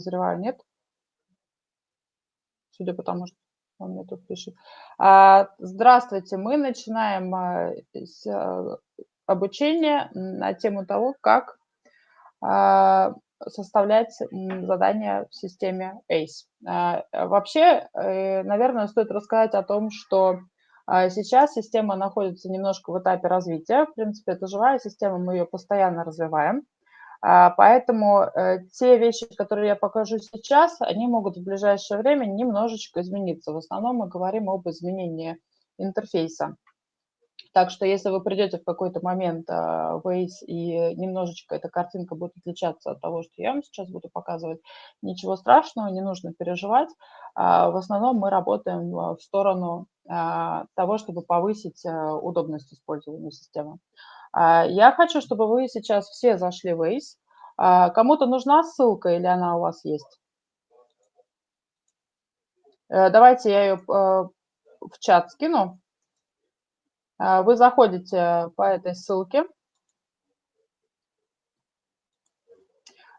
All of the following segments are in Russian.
подозреваю, нет? Судя по тому, что он мне тут пишет. А, здравствуйте, мы начинаем а, а, обучение на тему того, как составлять задания в системе ACE. Вообще, э, наверное, стоит рассказать о том, что сейчас система находится немножко в этапе развития. В принципе, это живая система, мы ее постоянно развиваем. Поэтому э, те вещи, которые я покажу сейчас, они могут в ближайшее время немножечко измениться. В основном мы говорим об изменении интерфейса. Так что если вы придете в какой-то момент а, в Waze и немножечко эта картинка будет отличаться от того, что я вам сейчас буду показывать, ничего страшного, не нужно переживать. А, в основном мы работаем в сторону а, того, чтобы повысить удобность использования системы. Я хочу, чтобы вы сейчас все зашли в Waze. Кому-то нужна ссылка или она у вас есть? Э, давайте я ее э, в чат скину. А, вы заходите по этой ссылке.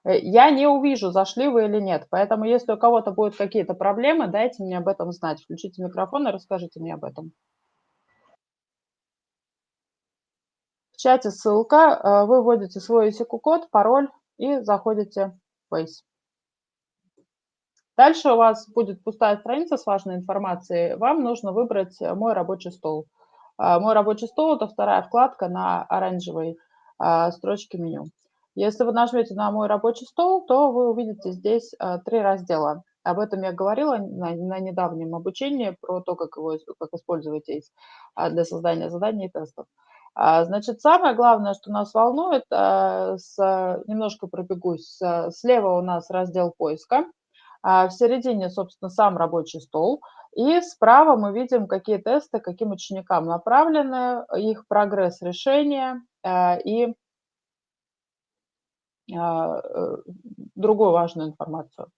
Э, я не увижу, зашли вы или нет. Поэтому, если у кого-то будут какие-то проблемы, дайте мне об этом знать. Включите микрофон и расскажите мне об этом. Чате ссылка. Э, вы вводите свой ICQ-код, пароль и заходите в Face. Дальше у вас будет пустая страница с важной информацией. Вам нужно выбрать мой рабочий стол. А, мой рабочий стол – это вторая вкладка на оранжевой строчке меню. Если вы нажмете на мой рабочий стол, то вы увидите здесь три раздела. Об этом я говорила на, на недавнем обучении про то, как, его, как использовать ACE для создания заданий и тестов. Значит, самое главное, что нас волнует, с, немножко пробегусь, слева у нас раздел поиска, в середине, собственно, сам рабочий стол – и справа мы видим, какие тесты каким ученикам направлены, их прогресс решения и э, другую важную информацию.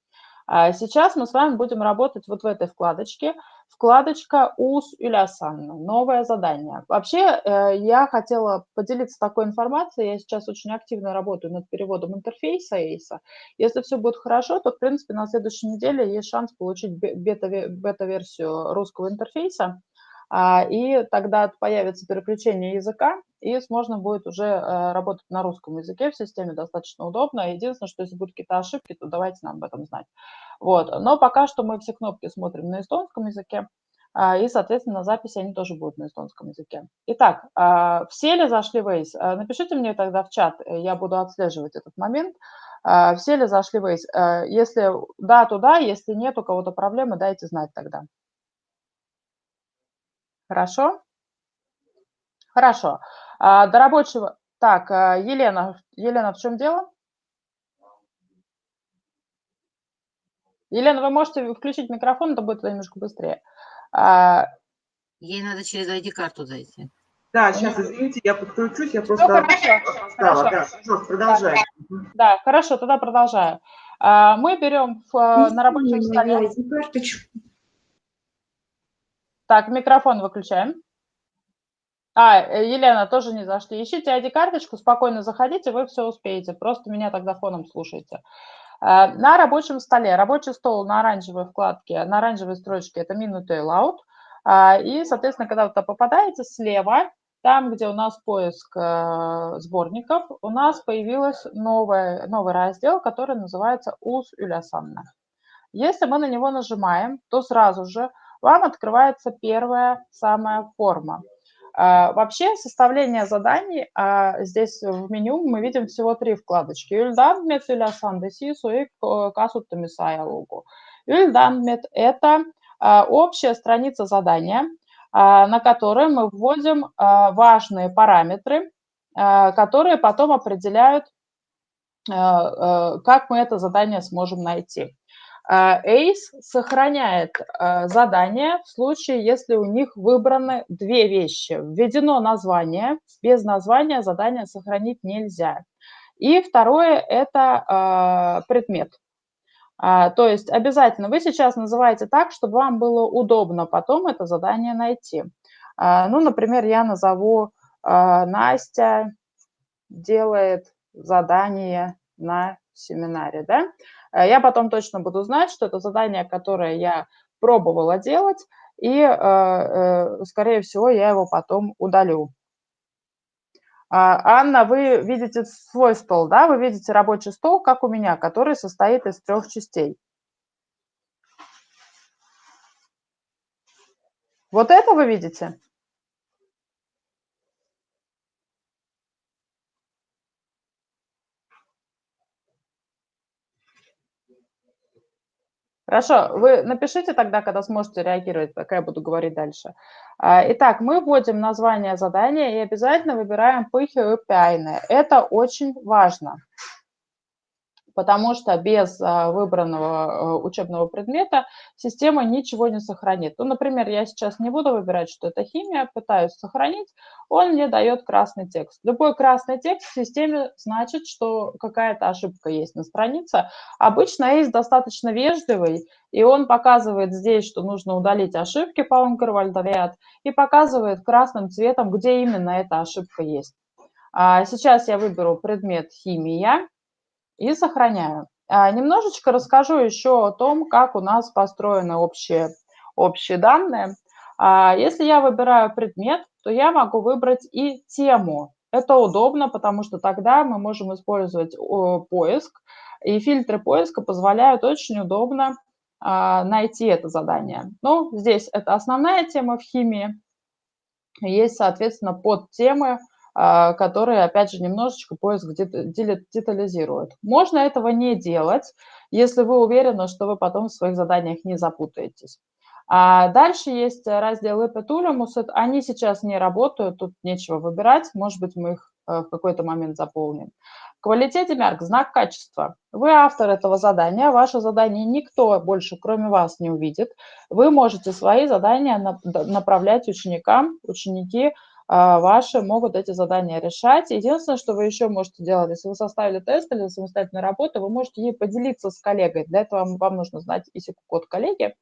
А сейчас мы с вами будем работать вот в этой вкладочке. Вкладочка УС Юлясанна, новое задание. Вообще, э, я хотела поделиться такой информацией. Я сейчас очень активно работаю над переводом интерфейса ACE. Если все будет хорошо, то, в принципе, на следующей неделе есть шанс получить бета-версию русского интерфейса. А, и тогда появится переключение языка, и можно будет уже э, работать на русском языке в системе достаточно удобно. Единственное, что если будут какие-то ошибки, то давайте нам об этом знать. Вот. Но пока что мы все кнопки смотрим на эстонском языке, а, и, соответственно, на записи они тоже будут на эстонском языке. Итак, а, все ли зашли в Waze? Напишите мне тогда в чат, э, я буду отслеживать этот момент. Все ли зашли в Waze? Если да, то да, если нет, у кого-то проблемы, дайте знать тогда. Хорошо? Хорошо. А, до рабочего... Так, а, Елена, Елена, в чем дело? Елена, вы можете включить микрофон, это будет немножко быстрее. А, Ей надо через ID-карту зайти. Да, сейчас, извините, я подключусь, я просто... Все хорошо, хорошо. Да, продолжай. Да, да, хорошо, тогда продолжаю. Мы берем в, на рабочем столе... Так, микрофон выключаем. А, э, Елена, тоже не зашли. Ищите ID-карточку, спокойно заходите, вы все успеете. Просто меня тогда фоном слушайте. Э, на рабочем столе, рабочий стол на оранжевой вкладке, на оранжевой строчке – это минуты layout. Э, и, соответственно, когда вы туда попадаете, слева, там, где у нас поиск сборников, у нас появился новый, новый раздел, который называется «УС Юлясанна». Если мы на него нажимаем, то сразу же вам открывается первая самая форма – а, вообще составление заданий, а, здесь в меню мы видим всего три вкладочки. Üldanmet, Ülasandesisu и Kasutamisaya-лугу. Üldanmet – это а, общая страница задания, на которой мы вводим важные параметры, которые потом определяют, как мы это задание сможем найти. ACE а, сохраняет а, задание в случае, если у них выбраны две вещи. Введено название, без названия задание сохранить нельзя. И второе – это а, предмет. То есть обязательно вы сейчас называете так, чтобы вам было удобно потом это задание найти. Ну, например, я назову Настя делает задание на семинаре, да? Э, я потом точно буду знать, что это задание, которое я пробовала делать, и, скорее всего, я его потом удалю. А, Анна, вы видите свой стол, да? Вы видите рабочий стол, как у меня, который состоит из трех частей. Вот это вы видите? Хорошо, вы напишите тогда, когда сможете реагировать, пока я буду говорить дальше. А, итак, мы вводим название задания и обязательно выбираем пыхи и пяйны. Это очень важно потому что без а, выбранного а, учебного предмета система ничего не сохранит. Ну, например, я сейчас не буду выбирать, что это химия, пытаюсь сохранить, он мне дает красный текст. Любой красный текст в системе значит, что какая-то ошибка есть на странице. Обычно есть достаточно вежливый, и он показывает здесь, что нужно удалить ошибки по Онкервальдовиат, и показывает красным цветом, где именно эта ошибка есть. А сейчас я выберу предмет «Химия», и сохраняю. А, немножечко расскажу еще о том, как у нас построены общие, общие данные. А, если я выбираю предмет, то я могу выбрать и тему. Это удобно, потому что тогда мы можем использовать поиск, и фильтры поиска позволяют очень удобно а, найти это задание. Ну, здесь это основная тема в химии. Есть, соответственно, подтемы, а, которые, опять же, немножечко поиск детализирует. Можно этого не делать, если вы уверены, что вы потом в своих заданиях не запутаетесь. А дальше есть раздел Эпетулемус. Они сейчас не работают, тут нечего выбирать. Может быть, мы их э, в какой-то момент заполним. Квалитете мерк, знак качества. Вы автор этого задания, ваше задание никто больше, кроме вас, не увидит. Вы можете свои задания направлять ученикам, ученики а, ваши могут эти задания решать. Единственное, что вы еще можете делать, если вы составили тест или самостоятельную работу, вы можете ей поделиться с коллегой. Для этого вам, вам нужно знать ИСИК-код коллеги.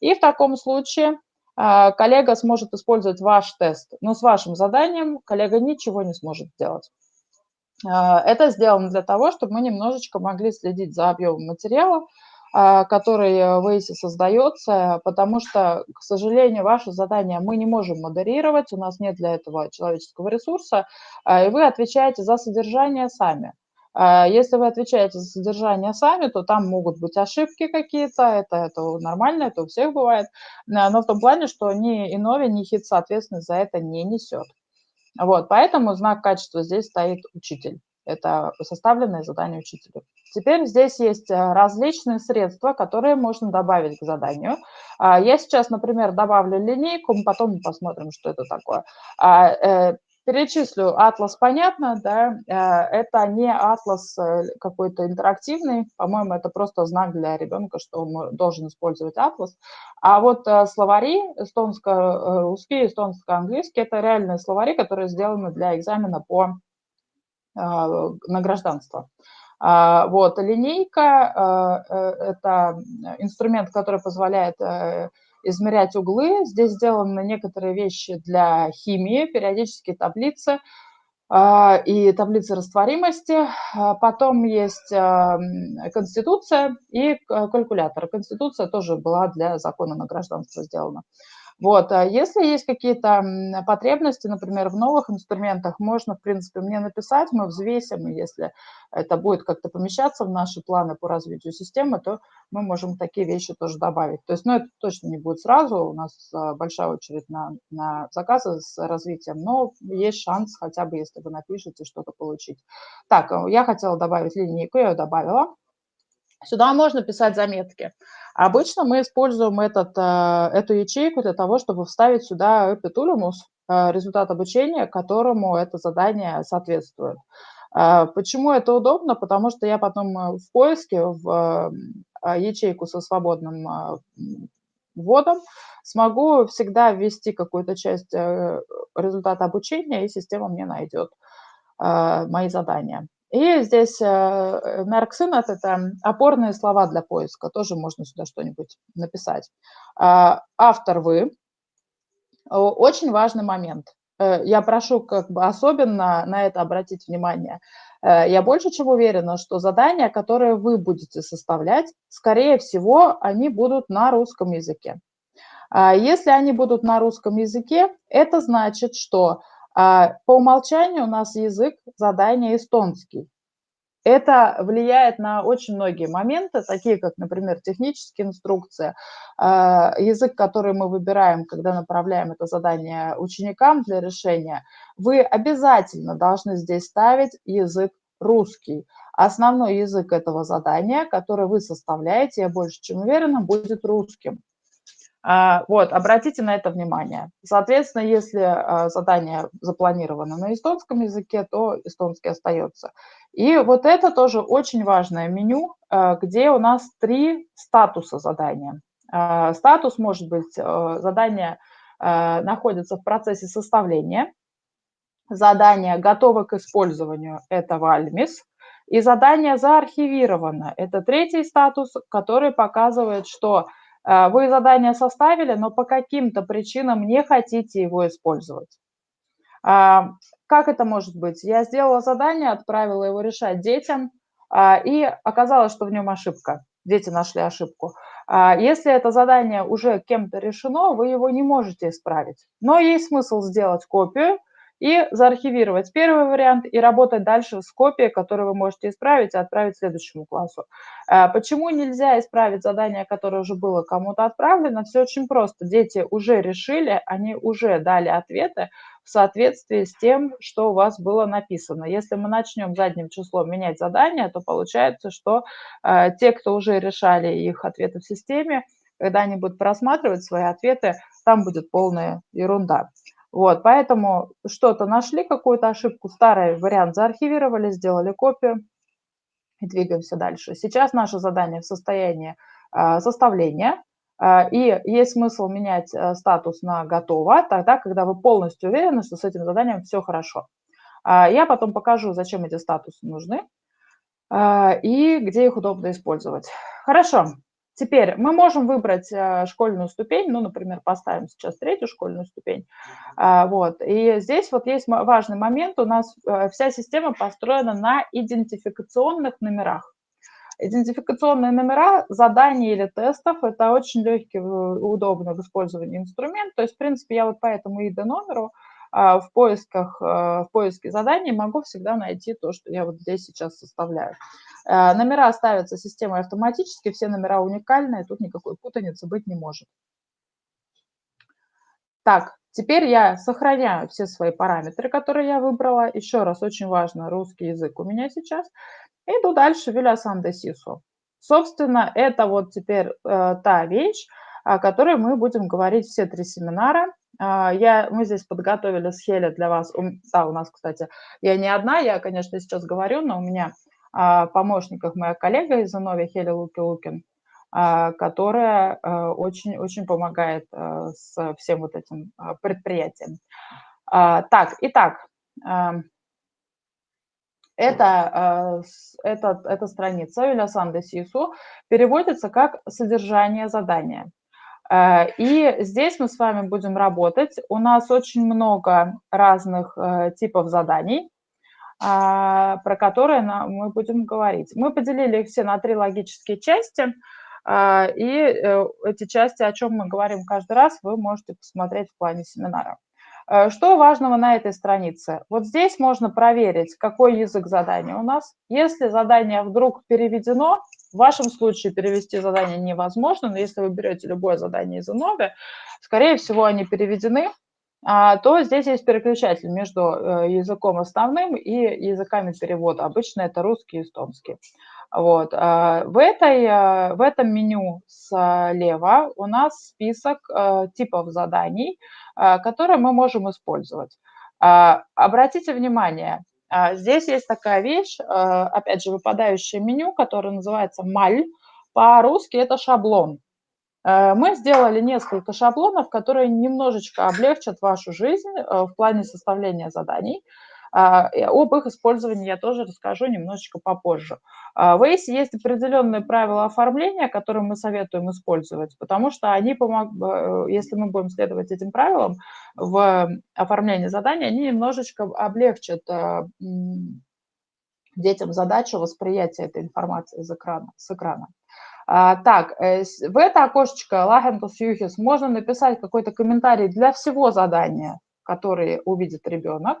И в таком случае а, коллега сможет использовать ваш тест, но с вашим заданием коллега ничего не сможет сделать. А, это сделано для того, чтобы мы немножечко могли следить за объемом материала, а, который э, в ACE создается, потому что, к сожалению, ваше задание мы не можем модерировать, у нас нет для этого человеческого ресурса, а, и вы отвечаете за содержание сами. А, если вы отвечаете за содержание сами, то там могут быть ошибки какие-то, это, это нормально, это у всех бывает, но в том плане, что ни Инови, ни ХИТ, соответственно, за это не несет. Вот, поэтому знак качества здесь стоит учитель. Это составленное задание учителю. Теперь здесь есть э, различные средства, которые можно добавить к заданию. А, я сейчас, например, добавлю линейку, мы потом посмотрим, что это такое. А, э, перечислю атлас, понятно, да, э, это не атлас какой-то интерактивный, по-моему, это просто знак для ребенка, что он должен использовать атлас. А вот словари эстонско-русский, эстонско-английский, это реальные словари, которые сделаны для экзамена по на гражданство. А, вот, линейка а, э, – это инструмент, который позволяет э, измерять углы. Здесь сделаны некоторые вещи для химии, периодические таблицы а, и таблицы растворимости. Потом есть конституция и калькулятор. Конституция тоже была для закона на гражданство сделана. Вот, а если есть какие-то потребности, например, в новых инструментах, можно, в принципе, мне написать, мы взвесим, и если это будет как-то помещаться в наши планы по развитию системы, то мы можем такие вещи тоже добавить. То есть, ну, это точно не будет сразу, у нас а, большая очередь на, на заказы с развитием, но есть шанс, хотя бы если вы напишете, что-то получить. Так, э, я хотела добавить линейку, я ее добавила. Сюда можно писать заметки. Обычно мы используем этот, э, эту ячейку для того, чтобы вставить сюда эпитулимус, э, результат обучения, которому это задание соответствует. Э, почему это удобно? Потому что я потом в поиске, в ячейку со свободным вводом, смогу всегда ввести какую-то часть результата обучения, и система мне найдет мои задания. И здесь Merxinat э, – это опорные слова для поиска, тоже можно сюда что-нибудь написать. А, автор вы. Очень важный момент. Э, я прошу как бы особенно на это обратить внимание. Э, я больше чем уверена, что задания, которые вы будете составлять, скорее всего, они будут на русском языке. А если они будут на русском языке, это значит, что по умолчанию у нас язык задания эстонский. Это влияет на очень многие моменты, такие как, например, технические инструкции, а, язык, который мы выбираем, когда направляем это задание ученикам для решения. Вы обязательно должны здесь ставить язык русский. Основной язык этого задания, который вы составляете, я больше чем уверена, будет русским. А, вот, обратите на это внимание. Соответственно, если а, задание запланировано на эстонском языке, то эстонский остается. И вот это тоже очень важное меню, а, где у нас три статуса задания. Статус может быть, задание находится в процессе составления, задание готово к использованию, это вальмис, и задание заархивировано, это третий статус, который показывает, что вы задание составили, но по каким-то причинам не хотите его использовать. А, как это может быть? Я сделала задание, отправила его решать детям, а, и оказалось, что в нем ошибка. Дети нашли ошибку. Если это задание уже кем-то решено, вы его не можете исправить. Но есть смысл сделать копию – и заархивировать первый вариант и работать дальше с копией, которую вы можете исправить и отправить следующему классу. А, почему нельзя исправить задание, которое уже было кому-то отправлено? Все очень просто. Дети уже решили, они уже дали ответы в соответствии с тем, что у вас было написано. Если мы начнем задним числом менять задания, то получается, что э, те, кто уже решали их ответы в системе, когда они будут просматривать свои ответы, там будет полная ерунда. Вот, поэтому что-то нашли, какую-то ошибку, старый вариант заархивировали, сделали копию и двигаемся дальше. Сейчас наше задание в состоянии э, составления, э, и есть смысл менять э, статус на «готово», тогда, когда вы полностью уверены, что с этим заданием все хорошо. Я потом покажу, зачем эти статусы нужны и где их удобно использовать. Хорошо. Теперь мы можем выбрать э, школьную ступень, ну, например, поставим сейчас третью школьную ступень. А, вот. И здесь вот есть важный момент, у нас э, вся система построена на идентификационных номерах. Идентификационные номера заданий или тестов – это очень легкий, удобный в использовании инструмент. То есть, в принципе, я вот по этому ID-номеру в поисках, э, в поиске заданий могу всегда найти то, что я вот здесь сейчас составляю. Э, номера ставятся системой автоматически, все номера уникальные, тут никакой путаницы быть не может. Так, теперь я сохраняю все свои параметры, которые я выбрала. Еще раз, очень важно, русский язык у меня сейчас. Иду дальше, Вилясан де Сису. Собственно, это вот теперь э, та вещь, о которой мы будем говорить все три семинара. А, я, мы здесь подготовили с Хеля для вас, да, у нас, кстати, я не одна, я, конечно, сейчас говорю, но у меня а, помощниках моя коллега из Анови Хеля Луки-Лукин, а, которая очень-очень помогает с всем вот этим предприятием. Так, итак, это, это, эта страница Юлясан де Сису переводится как «содержание задания». Э, и здесь мы с вами будем работать. У нас очень много разных э, типов заданий, а, про которые мы будем говорить. Мы поделили их все на три логические части, а, и э, эти части, о чем мы говорим каждый раз, вы можете посмотреть в плане семинара. Что важного на этой странице? Вот здесь можно проверить, какой язык задания у нас. Если задание вдруг переведено, в вашем случае перевести задание невозможно, но если вы берете любое задание из Inove, скорее всего, они переведены, а, то здесь есть переключатель между э, языком основным и языками перевода. Обычно это русский и эстонский. Вот. А, в, этой, э, в этом меню слева у нас список э, типов заданий, которые мы можем использовать. А, обратите внимание, здесь есть такая вещь, а, опять же, выпадающее меню, которое называется «маль». По-русски это шаблон. А, мы сделали несколько шаблонов, которые немножечко облегчат вашу жизнь в плане составления заданий. А, об их использовании я тоже расскажу немножечко попозже. А, в ACE есть определенные правила оформления, которые мы советуем использовать, потому что они помогут, э, если мы будем следовать этим правилам в оформлении задания, они немножечко облегчат э, детям задачу восприятия этой информации из экрана, с экрана. А, так, э, в это окошечко Лахенкус Юхис можно написать какой-то комментарий для всего задания, который увидит ребенок.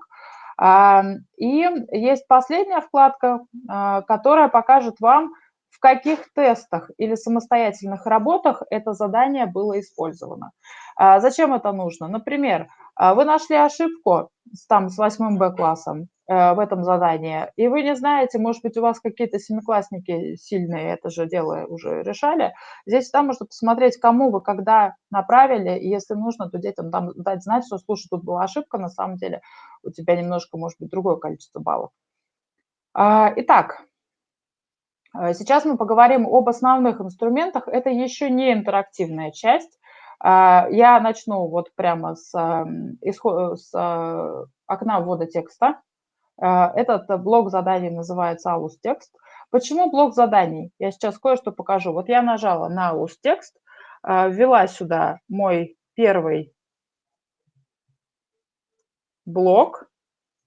А, и есть последняя вкладка, а, которая покажет вам, в каких тестах или самостоятельных работах это задание было использовано. Зачем это нужно? Например, вы нашли ошибку там, с 8 Б классом, Э, в этом задании, и вы не знаете, может быть, у вас какие-то семиклассники сильные это же дело уже решали, здесь там можно посмотреть, кому вы когда направили, и если нужно, то детям там дать знать, что, слушай, тут была ошибка, на самом деле у тебя немножко, может быть, другое количество баллов. А, итак, э, сейчас мы поговорим об основных инструментах. Это еще не интерактивная часть. А, я начну вот прямо с, с э, окна ввода текста. А, этот э, блок заданий называется AUS текст. Почему блок заданий? Я сейчас кое-что покажу. Вот я нажала на AUS текст, а, ввела сюда мой первый блок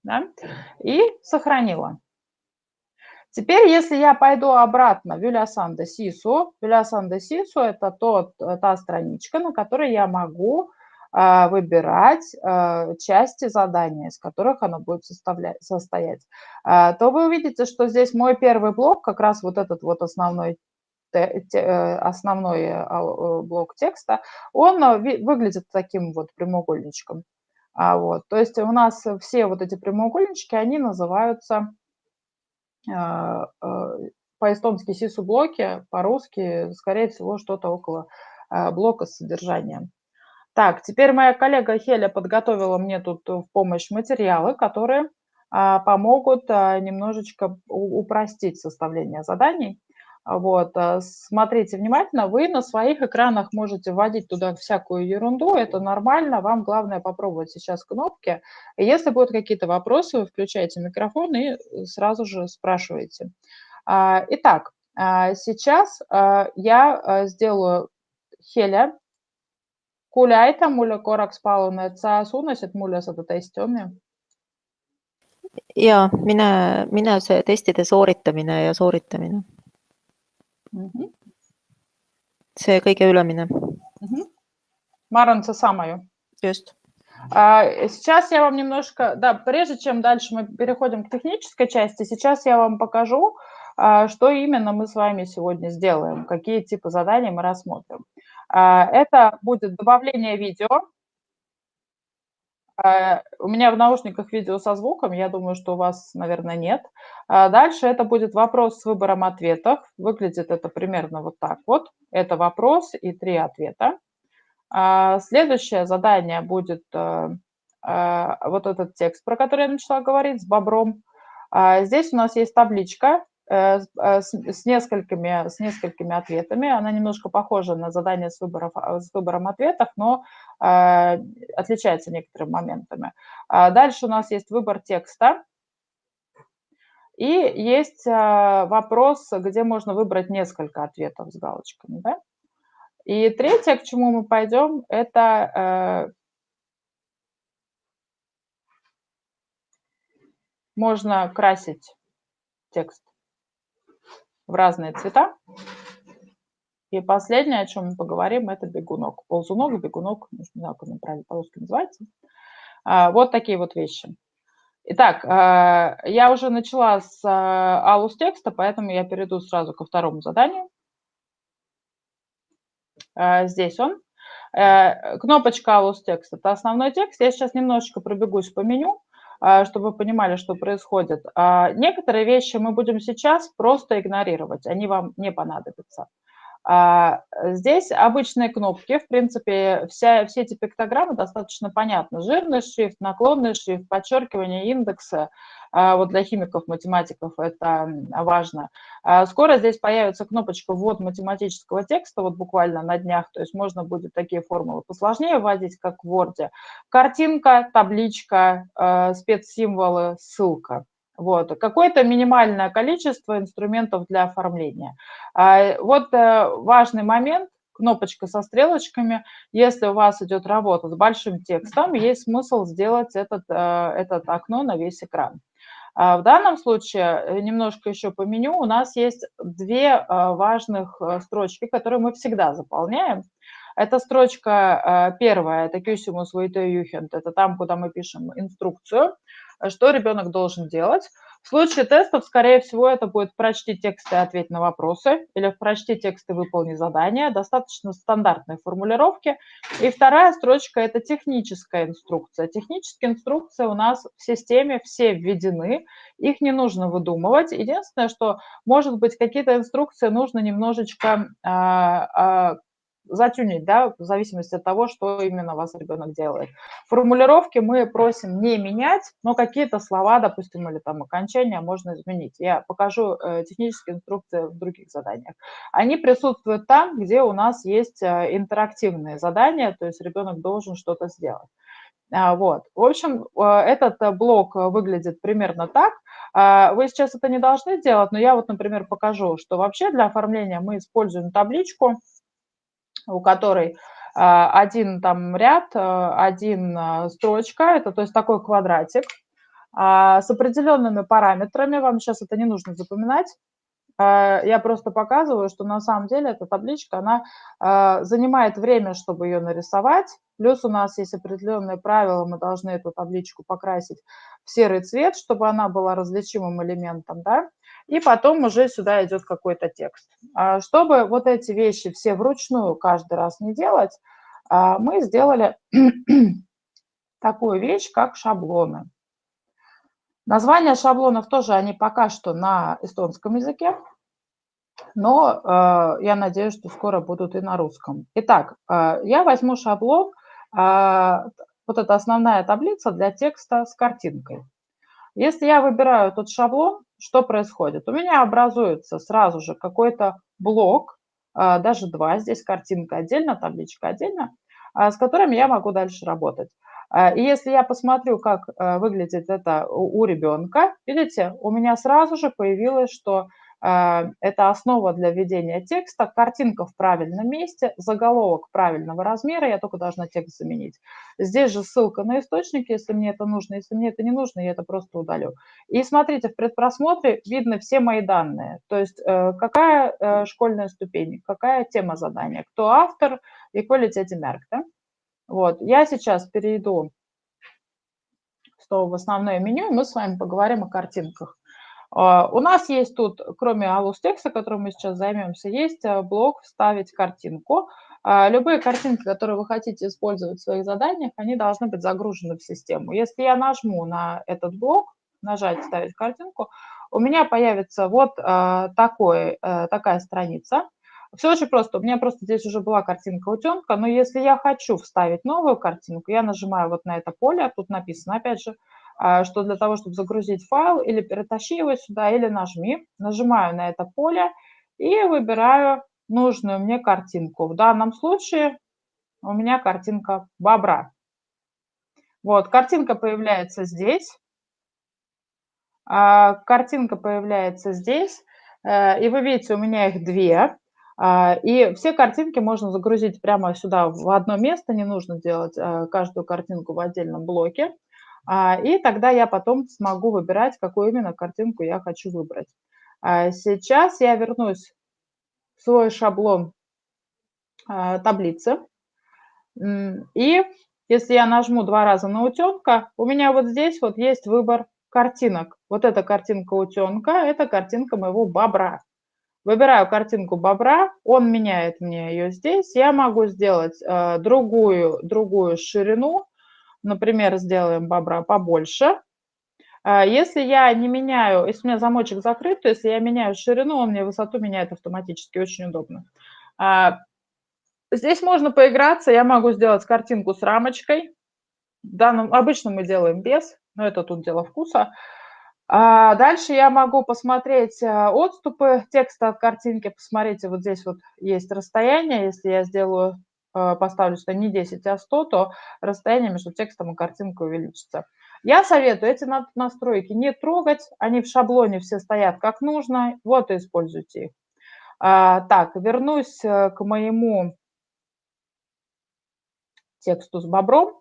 да, и сохранила. Теперь, если я пойду обратно в Юлясан де Сису, Юлясан де Сису – это тот, э, та страничка, на которой я могу выбирать а, части задания, из которых оно будет состоять, а, то вы увидите, что здесь мой первый блок, как раз вот этот вот основной э, основной э, блок текста, он выглядит таким вот прямоугольничком. Вот. То есть у нас все вот эти прямоугольнички, они называются по-эстонски сису-блоки, по-русски, скорее всего, что-то около блока с содержанием. Так, теперь моя коллега Хеля подготовила мне тут в помощь материалы, которые а, помогут а, немножечко упростить составление заданий. Вот, а, смотрите внимательно, вы на своих экранах можете вводить туда всякую ерунду, это нормально, вам главное попробовать сейчас кнопки. если будут какие-то вопросы, вы включаете микрофон и сразу же спрашиваете. Итак, сейчас я сделаю Хеля Aita mulle korraks palun, et sa suunasid mulle seda testi, on ju? ja mine, mine see testide sooritamine ja sooritamine mm. -hmm. see kõige ülemine mm. -hmm. ma arvan, seesama ju. just. Сейчас я вам немножко, да, прежде чем дальше мы переходим к технической части, сейчас я вам покажу, что именно мы с вами сегодня сделаем, какие типы заданий мы рассмотрим. А, это будет добавление видео. А, у меня в наушниках видео со звуком, я думаю, что у вас, наверное, нет. А дальше это будет вопрос с выбором ответов. Выглядит это примерно вот так вот. Это вопрос и три ответа. Следующее задание будет э, вот этот текст, про который я начала говорить, с бобром. Здесь у нас есть табличка, Э, э, с, с, несколькими, с несколькими ответами. Она немножко похожа на задание с, выборов, а, с выбором ответов, но э, отличается некоторыми моментами. А дальше у нас есть выбор текста. И есть э, вопрос, где можно выбрать несколько ответов с галочками. Да? И третье, к чему мы пойдем, это э, можно красить текст в разные цвета. И последнее, о чем мы поговорим, это бегунок. Ползунок, бегунок, не знаю, как он правильно по-русски называется. А, вот такие вот вещи. Итак, а, я уже начала с а, алус текста, поэтому я перейду сразу ко второму заданию. Здесь он. Э, кнопочка алус текст – это основной текст. Я сейчас немножечко пробегусь по меню. А, чтобы вы понимали, что происходит. А, некоторые вещи мы будем сейчас просто игнорировать, они вам не понадобятся. А, здесь обычные кнопки, в принципе, вся, все эти пиктограммы достаточно понятны. Жирный шрифт, наклонный шрифт, подчеркивание индекса, а, вот для химиков, математиков это важно. А, скоро здесь появится кнопочка «Ввод математического текста», вот буквально на днях, то есть можно будет такие формулы посложнее вводить, как в Word. Картинка, табличка, спецсимволы, ссылка. Вот. Какое-то минимальное количество инструментов для оформления. Вот э, важный момент, кнопочка со стрелочками. Если у вас идет работа с большим текстом, есть смысл сделать этот, э, этот окно на весь экран. А в данном случае, э, немножко еще по меню, у нас есть две э, важных строчки, которые мы всегда заполняем. Это строчка первая, это Кюсимус Вейтеюхент, это там, куда мы пишем инструкцию, что ребенок должен делать. В случае тестов, скорее всего, это будет прочти текст и ответь на вопросы, или прочти текст и выполни задание. Достаточно стандартной формулировки. И вторая строчка – это техническая инструкция. Технические инструкции у нас в системе все введены, их не нужно выдумывать. Единственное, что, может быть, какие-то инструкции нужно немножечко а, затюнить, да, в зависимости от того, что именно вас ребенок делает. Формулировки мы просим не менять, но какие-то слова, допустим, или там окончания можно изменить. Я покажу э, технические инструкции в других заданиях. Они присутствуют там, где у нас есть э, интерактивные задания, то есть ребенок должен что-то сделать. А, вот. В общем, э, этот блок выглядит примерно так. А, вы сейчас это не должны делать, но я вот, например, покажу, что вообще для оформления мы используем табличку, у которой а, один там ряд, а, один а, строчка, это то есть такой квадратик, с определенными параметрами, вам сейчас это не нужно запоминать, я просто показываю, что на самом деле эта табличка, она занимает время, чтобы ее нарисовать, плюс у нас есть определенные правила, мы должны эту табличку покрасить в серый цвет, чтобы она была различимым элементом, да, и потом уже сюда идет какой-то текст. А чтобы вот эти вещи все вручную каждый раз не делать, а, мы сделали такую вещь, как шаблоны. Названия шаблонов тоже, они пока что на эстонском языке, но э, я надеюсь, что скоро будут и на русском. Итак, я возьму шаблон, вот это основная таблица для текста с картинкой. Если я выбираю тот шаблон, что происходит? У меня образуется сразу же какой-то блок, а, даже два, здесь картинка отдельно, табличка отдельно, а, с которыми я могу дальше работать. А, и если я посмотрю, как выглядит это у ребенка, видите, у меня сразу же появилось, что это основа для введения текста, картинка в правильном месте, заголовок правильного размера, я только должна текст заменить. Здесь же ссылка на источник, если мне это нужно, если мне это не нужно, я это просто удалю. И смотрите, в предпросмотре видно все мои данные, то есть э, какая э, школьная ступень, какая тема задания, кто автор и quality mark. Да? Вот. Я сейчас перейду в основное меню, и мы с вами поговорим о картинках. А, у нас есть тут, кроме алус текста, которым мы сейчас займемся, есть э, блок «Вставить картинку». А, любые картинки, которые вы хотите использовать в своих заданиях, они должны быть загружены в систему. Если я нажму на этот блок, нажать «Вставить картинку», у меня появится вот такой, такая страница. Все очень просто. У меня просто здесь уже была картинка утенка, но если я хочу вставить новую картинку, я нажимаю вот на это поле, тут написано, опять же, а, что для того, чтобы загрузить файл, или перетащи его сюда, или нажми. Нажимаю на это поле и выбираю нужную мне картинку. В данном случае у меня картинка бобра. Вот, картинка появляется здесь. А, картинка появляется здесь. Э, и вы видите, у меня их две. А, и все картинки можно загрузить прямо сюда в одно место, не нужно делать э, каждую картинку в отдельном блоке. А, и тогда я потом смогу выбирать, какую именно картинку я хочу выбрать. А, сейчас я вернусь в свой шаблон а, таблицы. И если я нажму два раза на утенка, у меня вот здесь вот есть выбор картинок. Вот эта картинка утенка, это картинка моего бобра. Выбираю картинку бобра, он меняет мне ее здесь. Я могу сделать э, другую, другую ширину, например, сделаем бобра побольше. А, если я не меняю, если у меня замочек закрыт, то если я меняю ширину, он мне высоту меняет автоматически, очень удобно. А, здесь можно поиграться, я могу сделать картинку с рамочкой. В данном, обычно мы делаем без, но это тут дело вкуса. А дальше я могу посмотреть э, отступы текста от картинки. Посмотрите, вот здесь вот есть расстояние. Если я сделаю, поставлю что не 10, а 100, то расстояние между текстом и картинкой увеличится. Я советую эти настройки не трогать. Они в шаблоне все стоят как нужно. Вот и используйте их. А, так, вернусь э, к моему тексту с бобром.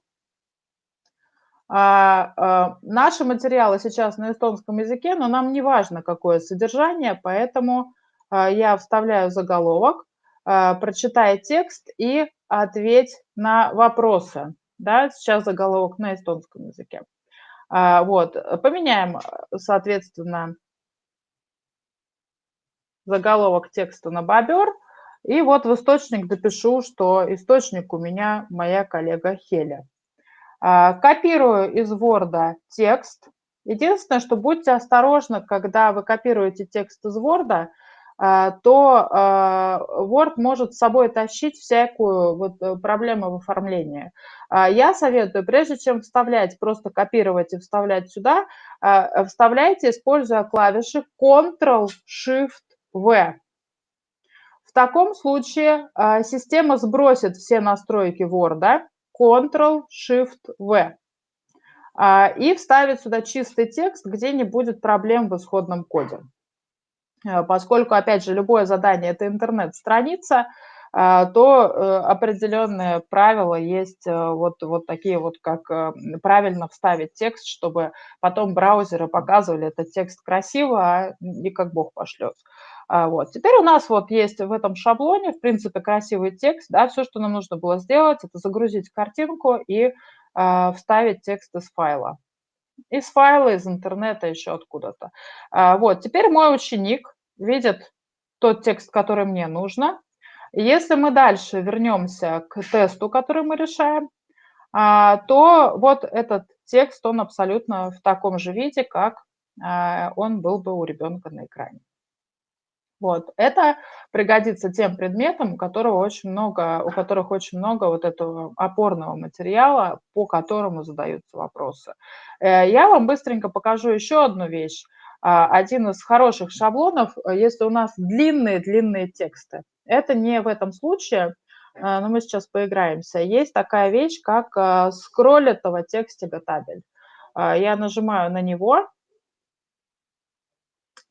А, а, наши материалы сейчас на эстонском языке, но нам не важно, какое содержание, поэтому я вставляю заголовок, прочитай текст и ответь на вопросы. Да, сейчас заголовок на эстонском языке. А, вот, поменяем, соответственно, заголовок текста на бобер. И вот в источник допишу, что источник у меня моя коллега Хеля. А, копирую из Word текст. Единственное, что будьте осторожны, когда вы копируете текст из Word, а, то а, Word может с собой тащить всякую вот э, проблему в оформлении. Я советую, прежде чем вставлять, просто копировать и вставлять сюда, вставляйте, используя клавиши Ctrl-Shift-V. В таком случае система сбросит все настройки Word, Ctrl-Shift-V. А, и вставить сюда чистый текст, где не будет проблем в исходном коде. А, поскольку, опять же, любое задание – это интернет-страница, а, то э, определенные правила есть э, вот, вот такие вот, как э, правильно вставить текст, чтобы потом браузеры показывали этот текст красиво, а не как бог пошлет. А, вот. Теперь у нас вот есть в этом шаблоне, в принципе, красивый текст. Да, все, что нам нужно было сделать, это загрузить картинку и э, вставить текст из файла. Из файла, из интернета, еще откуда-то. А, вот. Теперь мой ученик видит тот текст, который мне нужно. Если мы дальше вернемся к тесту, который мы решаем, а, то вот этот текст, он абсолютно в таком же виде, как а, он был бы у ребенка на экране. Вот. Это пригодится тем предметам, у, которого очень много, у которых очень много вот этого опорного материала, по которому задаются вопросы. Э, я вам быстренько покажу еще одну вещь. А, один из хороших шаблонов, э, если у нас длинные-длинные тексты. Это не в этом случае, э, но мы сейчас поиграемся. Есть такая вещь, как скролл этого текстига табель. Я нажимаю на него,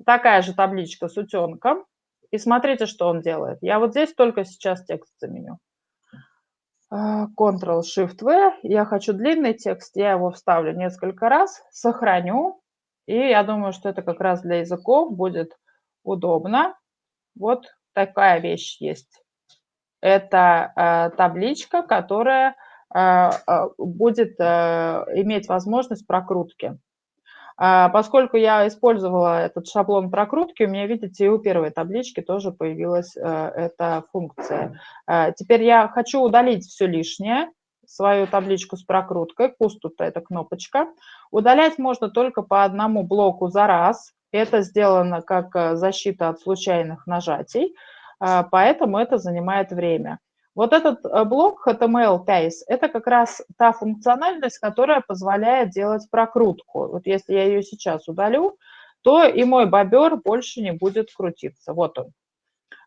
такая же табличка с утенком. И смотрите, что он делает. Я вот здесь только сейчас текст заменю. А, Ctrl-Shift-V. Я хочу длинный текст, я его вставлю несколько раз, сохраню. И я думаю, что это как раз для языков будет удобно. Вот такая вещь есть. Это э, табличка, которая э, будет э, иметь возможность прокрутки. А, поскольку я использовала этот шаблон прокрутки, у меня, видите, и у первой таблички тоже появилась э, эта функция. А, теперь я хочу удалить все лишнее, свою табличку с прокруткой, пустута – это кнопочка. Удалять можно только по одному блоку за раз. Это сделано как э, защита от случайных нажатий, а, поэтому это занимает время. Вот этот э, блок HTML Pace – это как раз та функциональность, которая позволяет делать прокрутку. Вот если я ее сейчас удалю, то и мой бобер больше не будет крутиться. Вот он.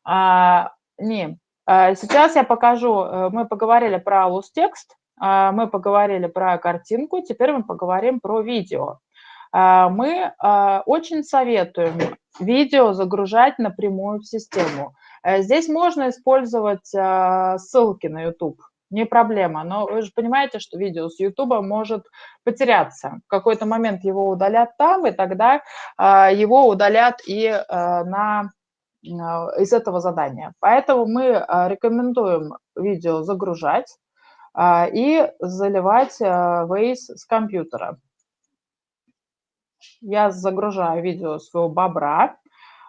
А, не. А сейчас я покажу, э, мы поговорили про alus текст, а, мы поговорили про картинку, теперь мы поговорим про видео. А, мы очень советуем видео загружать напрямую в систему. Э, здесь можно использовать а, ссылки на YouTube, не проблема. Но вы же понимаете, что видео с YouTube может потеряться. В какой-то момент его удалят там, и тогда а, его удалят и а, на, из этого задания. Поэтому мы рекомендуем видео загружать и заливать Waze с компьютера. Я загружаю видео своего бобра.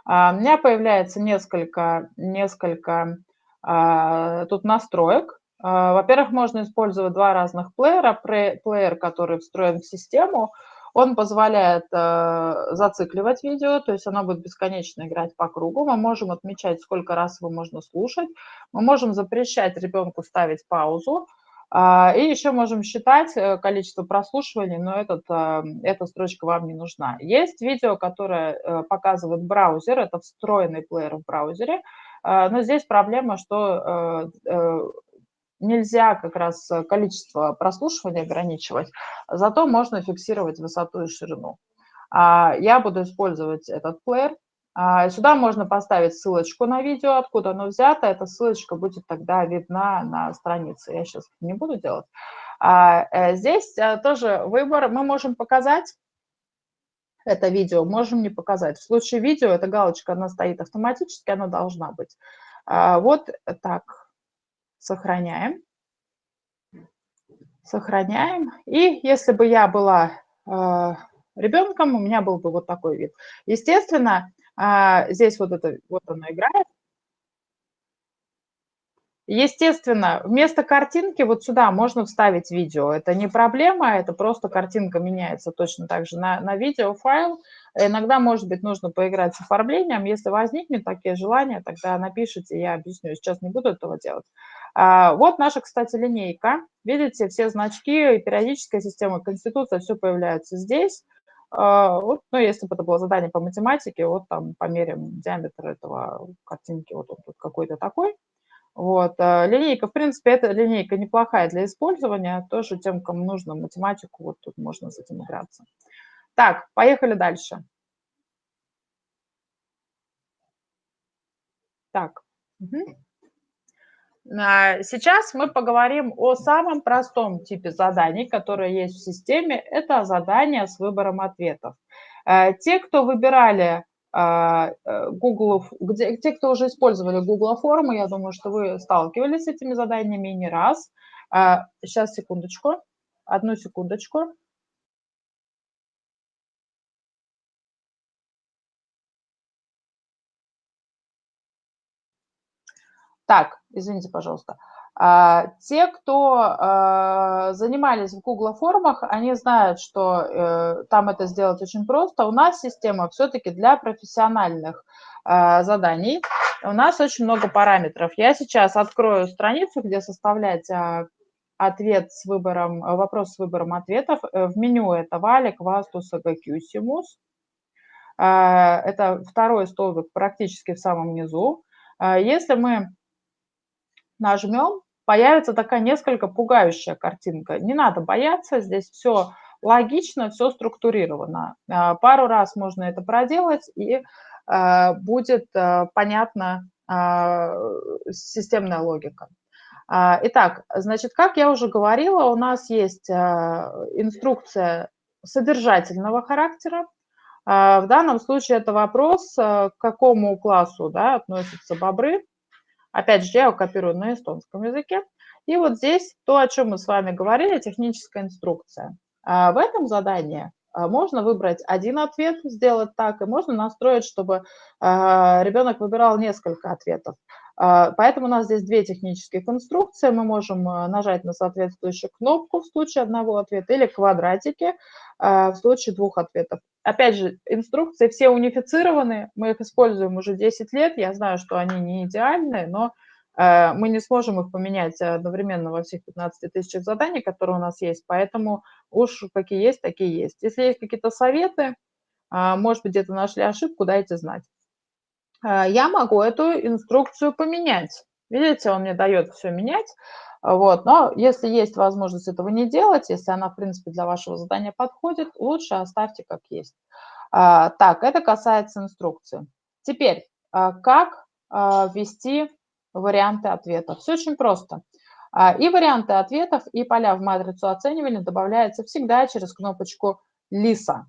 А, у меня появляется несколько, несколько а, тут настроек. А, во-первых, можно использовать два разных плеера. Плеер, который встроен в систему, он позволяет зацикливать видео, то есть оно будет бесконечно играть по кругу. Мы можем отмечать, сколько раз его можно слушать. Мы можем запрещать ребенку ставить паузу. А, и еще можем считать э, количество прослушиваний, но этот, а, эта строчка вам не нужна. Есть видео, которое э, показывает браузер, это встроенный плеер в браузере, а, но здесь проблема, что э, нельзя как раз количество прослушивания ограничивать, зато можно фиксировать высоту и ширину. Я буду использовать этот плеер, сюда можно поставить ссылочку на видео, откуда оно взято. Эта ссылочка будет тогда видна на странице. Я сейчас не буду делать. А, э, здесь э, тоже выбор. Мы можем показать это видео, можем не показать. В случае видео эта галочка, она стоит автоматически, она должна быть. А, вот так. Сохраняем. Сохраняем. И если бы я была э, ребенком, у меня был бы вот такой вид. Естественно, а, здесь вот это, вот оно играет. Естественно, вместо картинки вот сюда можно вставить видео. Это не проблема, это просто картинка меняется точно так же на, на видеофайл. Иногда, может быть, нужно поиграть с оформлением. Если возникнет такие желания, тогда напишите, я объясню. Сейчас не буду этого делать. А, вот наша, кстати, линейка. Видите, все значки, периодическая система, конституция, все появляется здесь. А, вот, ну, если бы это было задание по математике, вот там померим диаметр этого картинки, вот он тут какой-то такой. Вот. А, линейка, в принципе, эта линейка неплохая для использования, тоже тем, кому нужно математику, вот тут можно с этим играться. Так, поехали дальше. Так. Угу. Сейчас мы поговорим о самом простом типе заданий, которые есть в системе. Это задания с выбором ответов. Э, те, кто выбирали а, э, Google, где, те, кто уже использовали Google формы, я думаю, что вы сталкивались с этими заданиями не раз. Сейчас, э, секундочку, одну секундочку. Так, извините, пожалуйста. А, те, кто а, занимались в Google формах, они знают, что э, там это сделать очень просто. У нас система все-таки для профессиональных а, заданий. У нас очень много параметров. Я сейчас открою страницу, где составлять ответ с выбором, вопрос с выбором ответов. Э, в меню это валик, вастус, агакюсимус. Это второй столбик практически в самом низу. Если мы нажмем, появится такая несколько пугающая картинка. Не надо бояться, здесь все логично, все структурировано. А, пару раз можно это проделать, и а, будет а, понятна системная логика. Итак, значит, как я уже говорила, у нас есть инструкция содержательного характера. В данном случае это вопрос, к какому классу да, относятся бобры. Опять же, я его копирую на эстонском языке. И вот здесь то, о чем мы с вами говорили, техническая инструкция. А в этом задании а, можно выбрать один ответ, сделать так, и можно настроить, чтобы а, ребенок выбирал несколько ответов. Поэтому у нас здесь две технические конструкции. Мы можем нажать на соответствующую кнопку в случае одного ответа или квадратики в случае двух ответов. Опять же, инструкции все унифицированы, мы их используем уже 10 лет, я знаю, что они не идеальные, но э, мы не сможем их поменять одновременно во всех 15 тысячах заданий, которые у нас есть, поэтому уж какие есть, такие есть. Если есть какие-то советы, э, может быть, где-то нашли ошибку, дайте знать. Э, я могу эту инструкцию поменять. Видите, он мне дает все менять. Вот. Но если есть возможность этого не делать, если она, в принципе, для вашего задания подходит, лучше оставьте как есть. А, так, это касается инструкции. Теперь, а, как а, ввести варианты ответов? Все очень просто. И варианты ответов, и поля в матрицу оценивания добавляются всегда через кнопочку «Лиса».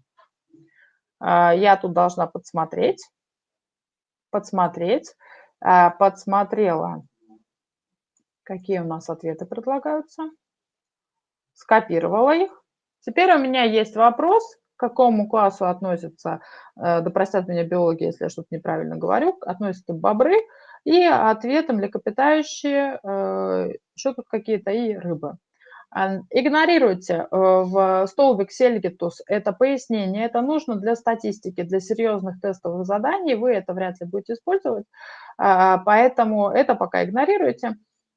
Я тут должна подсмотреть. Подсмотреть. Подсмотрела Какие у нас ответы предлагаются? Скопировала их. Теперь у меня есть вопрос, к какому классу относятся, э, да простят меня биологи, если я что-то неправильно говорю, относятся бобры, и ответы млекопитающие, э, еще тут какие-то и рыбы. Игнорируйте э, в столбик Сельгитус это пояснение, это нужно для статистики, для серьезных тестовых заданий, вы это вряд ли будете использовать, поэтому это пока игнорируйте.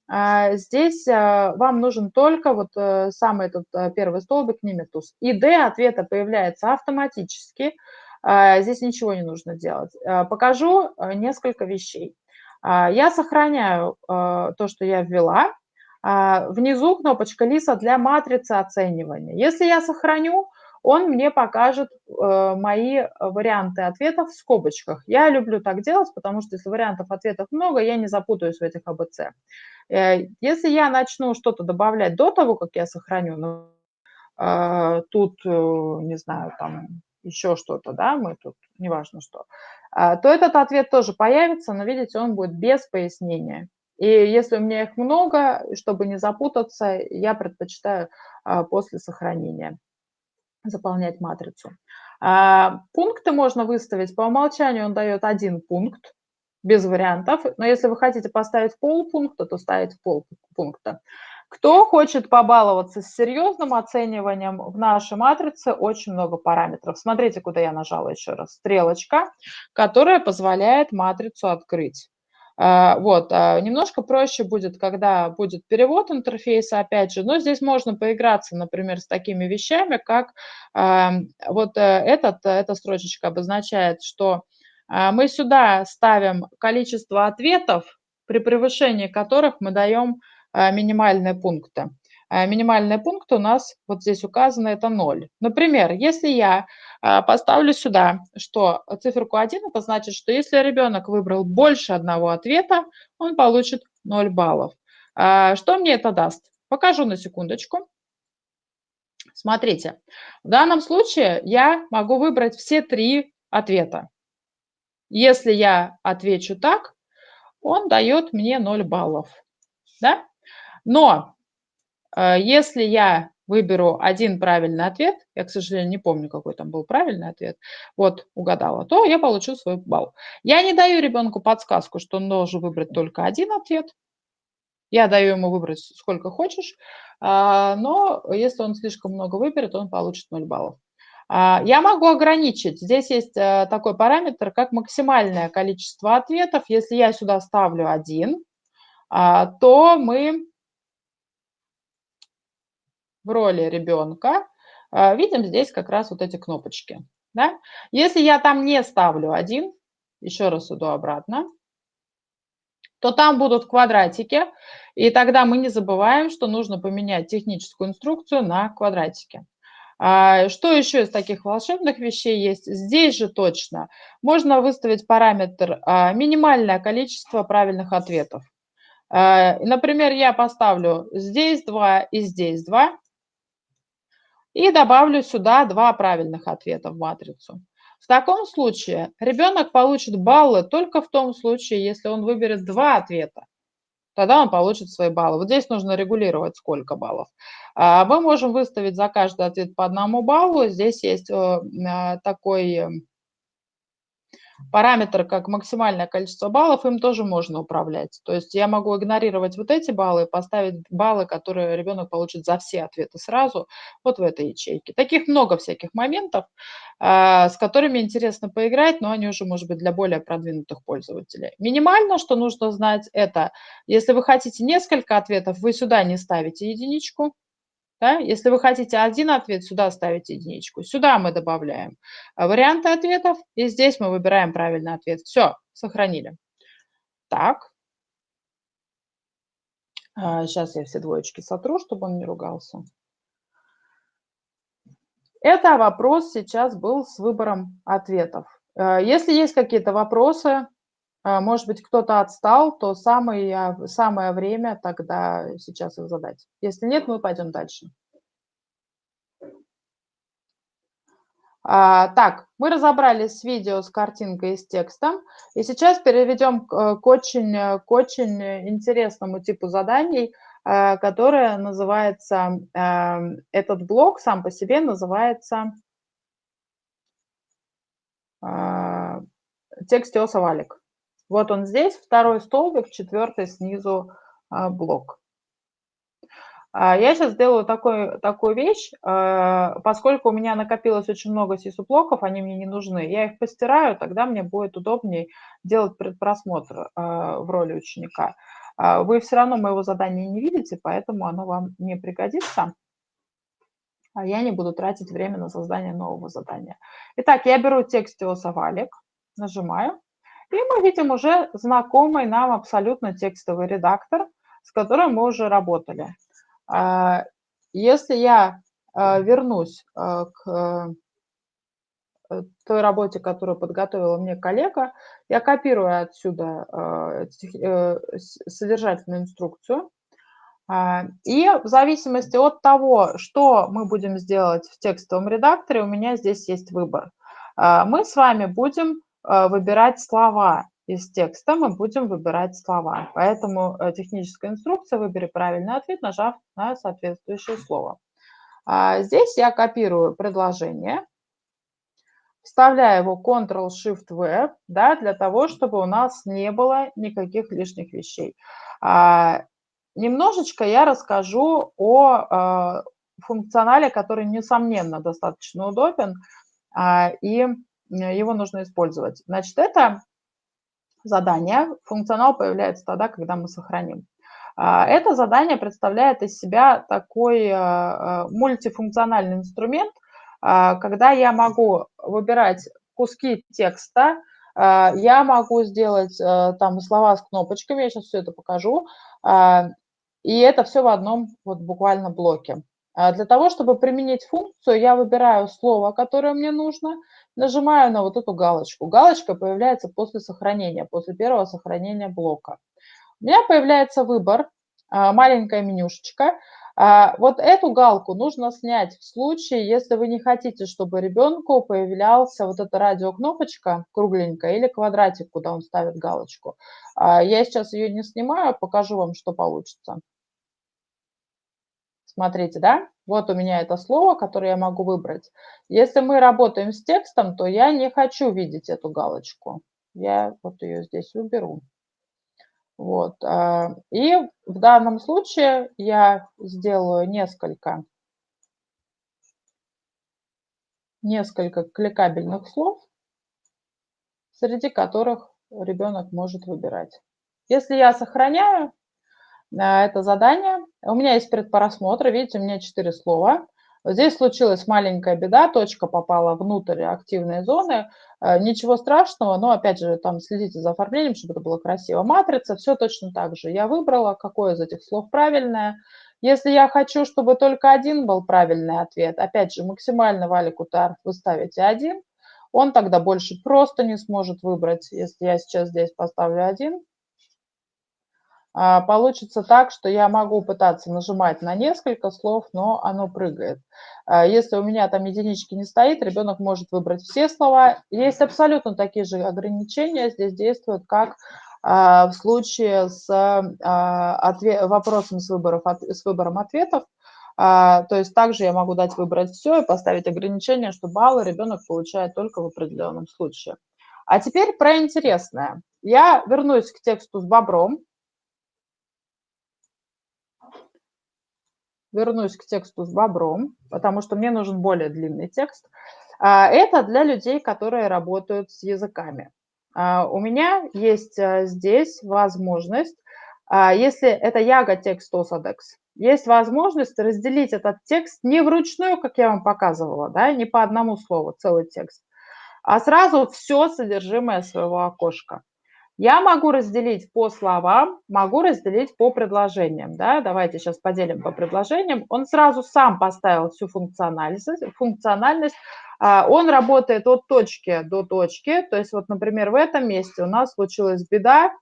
а, здесь а, вам нужен только вот э, самый этот э, первый столбик Nimetus. И D ответа появляется автоматически. А, здесь ничего не нужно делать. Покажу э, несколько вещей. Я сохраняю то, что я ввела. Внизу кнопочка Лиса для матрицы оценивания. Если я сохраню, он мне покажет э, мои варианты ответов в скобочках. Я люблю так делать, потому что если вариантов ответов много, я не запутаюсь в этих АБЦ. Э, если я начну что-то добавлять до того, как я сохраню, ну, э, тут, э, не знаю, там еще что-то, да, мы тут, неважно что, э, то этот ответ тоже появится, но, видите, он будет без пояснения. И если у меня их много, чтобы не запутаться, я предпочитаю э, после сохранения заполнять матрицу. А, пункты можно выставить. По умолчанию он дает один пункт, без вариантов. Но если вы хотите поставить полпункта, то ставите полпункта. Кто хочет побаловаться с серьезным оцениванием, в нашей матрице очень много параметров. Смотрите, куда я нажала еще раз. Стрелочка, которая позволяет матрицу открыть. А, вот, а, немножко проще будет, когда будет перевод интерфейса, опять же, но здесь можно поиграться, например, с такими вещами, как а, вот э, этот, эта строчечка обозначает, что мы сюда ставим количество ответов, при превышении которых мы даем минимальные пункты. А, минимальные пункты у нас вот здесь указаны, это 0. Например, если я а, поставлю сюда, что циферку 1, это значит, что если ребенок выбрал больше одного ответа, он получит 0 баллов. А, что мне это даст? Покажу на секундочку. Смотрите, в данном случае я могу выбрать все три ответа. Если я отвечу так, он дает мне 0 баллов. Да? Но если я выберу один правильный ответ, я, к сожалению, не помню, какой там был правильный ответ, вот, угадала, то я получу свой балл. Я не даю ребенку подсказку, что он должен выбрать только один ответ. Я даю ему выбрать сколько хочешь, а, но если он слишком много выберет, он получит 0 баллов. А, я могу ограничить. Здесь есть э, такой параметр, как максимальное количество ответов. Если я сюда ставлю один, а, то мы в роли ребенка, а, видим здесь как раз вот эти кнопочки. Да? Если я там не ставлю один, еще раз иду обратно, то там будут квадратики, и тогда мы не забываем, что нужно поменять техническую инструкцию на квадратики. А, что еще из таких волшебных вещей есть? Здесь же точно можно выставить параметр а, минимальное количество правильных ответов. Например, я поставлю здесь 2 и здесь 2, и добавлю сюда два правильных ответа в матрицу. В таком случае ребенок получит баллы только в том случае, если он выберет два ответа. Тогда он получит свои баллы. Вот здесь нужно регулировать, сколько баллов. А, мы можем выставить за каждый ответ по одному баллу. Здесь есть э, а, такой параметр, как максимальное количество баллов, им тоже можно управлять. То есть я могу игнорировать вот эти баллы поставить баллы, которые ребенок получит за все ответы сразу, вот в этой ячейке. Таких много всяких моментов, а, с которыми интересно поиграть, но они уже, может быть, для более продвинутых пользователей. Минимально, что нужно знать, это, если вы хотите несколько ответов, вы сюда не ставите единичку, да? Если вы хотите один ответ, сюда ставите единичку. Сюда мы добавляем а, варианты ответов, и здесь мы выбираем правильный ответ. Все, сохранили. Так. Сейчас а, я все двоечки сотру, чтобы он не ругался. Это вопрос сейчас был с выбором ответов. А, если есть какие-то вопросы, может быть, кто-то отстал, то самое, самое время тогда сейчас их задать. Если нет, мы пойдем дальше. А, так, мы разобрались с видео, с картинкой и с текстом. И сейчас переведем к, э, к, очень, к очень интересному типу заданий, э, которое называется, этот блок сам по себе называется э, текстиоса валик. Вот он здесь, второй столбик, четвертый снизу блок. А, я сейчас сделаю такой, такую вещь, а, поскольку у меня накопилось очень много сису-блоков, они мне не нужны, я их постираю, тогда мне будет удобнее делать предпросмотр а, в роли ученика. А, вы все равно моего задания не видите, поэтому оно вам не пригодится. А я не буду тратить время на создание нового задания. Итак, я беру текстиос овалик, нажимаю, и мы видим уже знакомый нам абсолютно текстовый редактор, с которым мы уже работали. А, если я вернусь к Э, той работе, которую подготовила мне коллега, я копирую отсюда э, содержательную инструкцию. А, и в зависимости от того, что мы будем сделать в текстовом редакторе, у меня здесь есть выбор. А, мы с вами будем выбирать слова из текста, мы будем выбирать слова. Поэтому техническая инструкция «Выбери правильный ответ», нажав на соответствующее слово. А, здесь я копирую предложение, вставляю его Ctrl-Shift-V, да, для того, чтобы у нас не было никаких лишних вещей. А, немножечко я расскажу о а, функционале, который, несомненно, достаточно удобен, а, и его нужно использовать. Значит, это задание, функционал появляется тогда, когда мы сохраним. А, это задание представляет из себя такой а, а, мультифункциональный инструмент, когда я могу выбирать куски текста, я могу сделать э, там слова с кнопочками, я сейчас все это покажу, и это все в одном вот буквально блоке. Для того, чтобы применить функцию, я выбираю слово, которое мне нужно, нажимаю на вот эту галочку. Галочка появляется после сохранения, после первого сохранения блока. У меня появляется выбор, маленькая менюшечка, а, вот эту галку нужно снять в случае, если вы не хотите, чтобы ребенку появлялся вот эта радиокнопочка кругленькая или квадратик, куда он ставит галочку. А, я сейчас ее не снимаю, покажу вам, что получится. Смотрите, да? Вот у меня это слово, которое я могу выбрать. Если мы работаем с текстом, то я не хочу видеть эту галочку. Я вот ее здесь уберу. Вот. А, и в данном случае я сделаю несколько, несколько кликабельных слов, среди которых ребенок может выбирать. Если я сохраняю это задание, у меня есть предпросмотр, видите, у меня четыре слова. Здесь случилась маленькая беда, точка попала внутрь активной зоны. Э, ничего страшного, но опять же там следите за оформлением, чтобы это было красиво. Матрица, все точно так же. Я выбрала, какое из этих слов правильное. Если я хочу, чтобы только один был правильный ответ, опять же, максимально валик утар вы ставите один, он тогда больше просто не сможет выбрать. Если я сейчас здесь поставлю один, получится так, что я могу пытаться нажимать на несколько слов, но оно прыгает. А, если у меня там единички не стоит, ребенок может выбрать все слова. Есть абсолютно такие же ограничения, здесь действуют как а, в случае с вопросом с, выборов, с выбором ответов. То есть также я могу дать выбрать все и поставить ограничение, что баллы ребенок получает только в определенном случае. А теперь про интересное. Я вернусь к тексту с бобром. Вернусь к тексту с бобром, потому что мне нужен более длинный текст. А, это для людей, которые работают с языками. А, у меня есть э, здесь возможность, а, если это Яга текст Осадекс, есть возможность разделить этот текст не вручную, как я вам показывала, да, не по одному слову, целый текст, а сразу все содержимое своего окошка. Я могу разделить по словам, могу разделить по предложениям. Да? Давайте сейчас поделим по предложениям. Он сразу сам поставил всю функциональность. функциональность. А, он работает от точки до точки. То есть вот, например, в этом месте у нас случилась беда.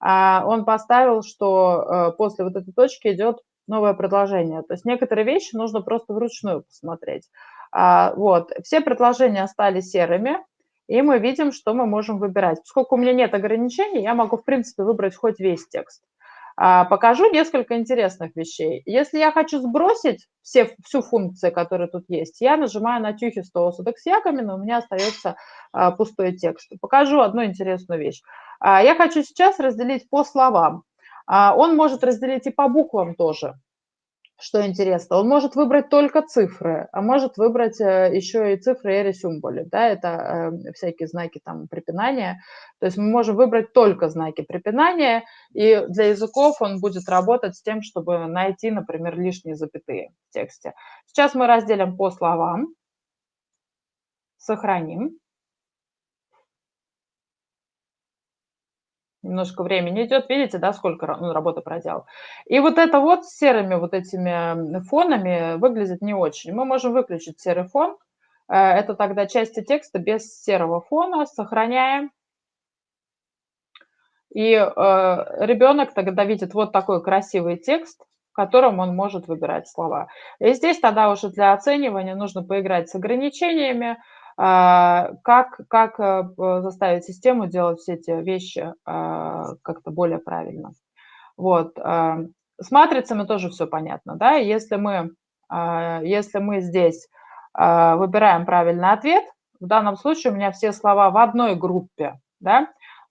А, он поставил, что э, после вот этой точки идет новое предложение. То есть некоторые вещи нужно просто вручную посмотреть. А, вот. Все предложения стали серыми и мы видим, что мы можем выбирать. Поскольку у меня нет ограничений, я могу, в принципе, выбрать хоть весь текст. А, покажу несколько интересных вещей. Если я хочу сбросить все, всю функцию, которая тут есть, я нажимаю на тюхи с ягами, но у меня остается а, пустой текст. Покажу одну интересную вещь. А, я хочу сейчас разделить по словам. Он может разделить и по буквам тоже. Что интересно, он может выбрать только цифры, а может выбрать э, еще и цифры и ресюмболи, да, это э, всякие знаки там препинания. То есть мы можем выбрать только знаки препинания, и для языков он будет работать с тем, чтобы найти, например, лишние запятые в тексте. Сейчас мы разделим по словам, сохраним. Немножко времени идет, видите, да, сколько он работы проделал. И вот это вот с серыми вот этими фонами выглядит не очень. Мы можем выключить серый фон, э, это тогда части текста без серого фона, сохраняем. И э, ребенок тогда видит вот такой красивый текст, в котором он может выбирать слова. И здесь тогда уже для оценивания нужно поиграть с ограничениями, как, как э, заставить систему делать все эти вещи а, как-то более правильно. Вот. А, с матрицами тоже все понятно. Да? Если, мы, если мы здесь выбираем правильный ответ, в данном случае у меня все слова в одной группе, да,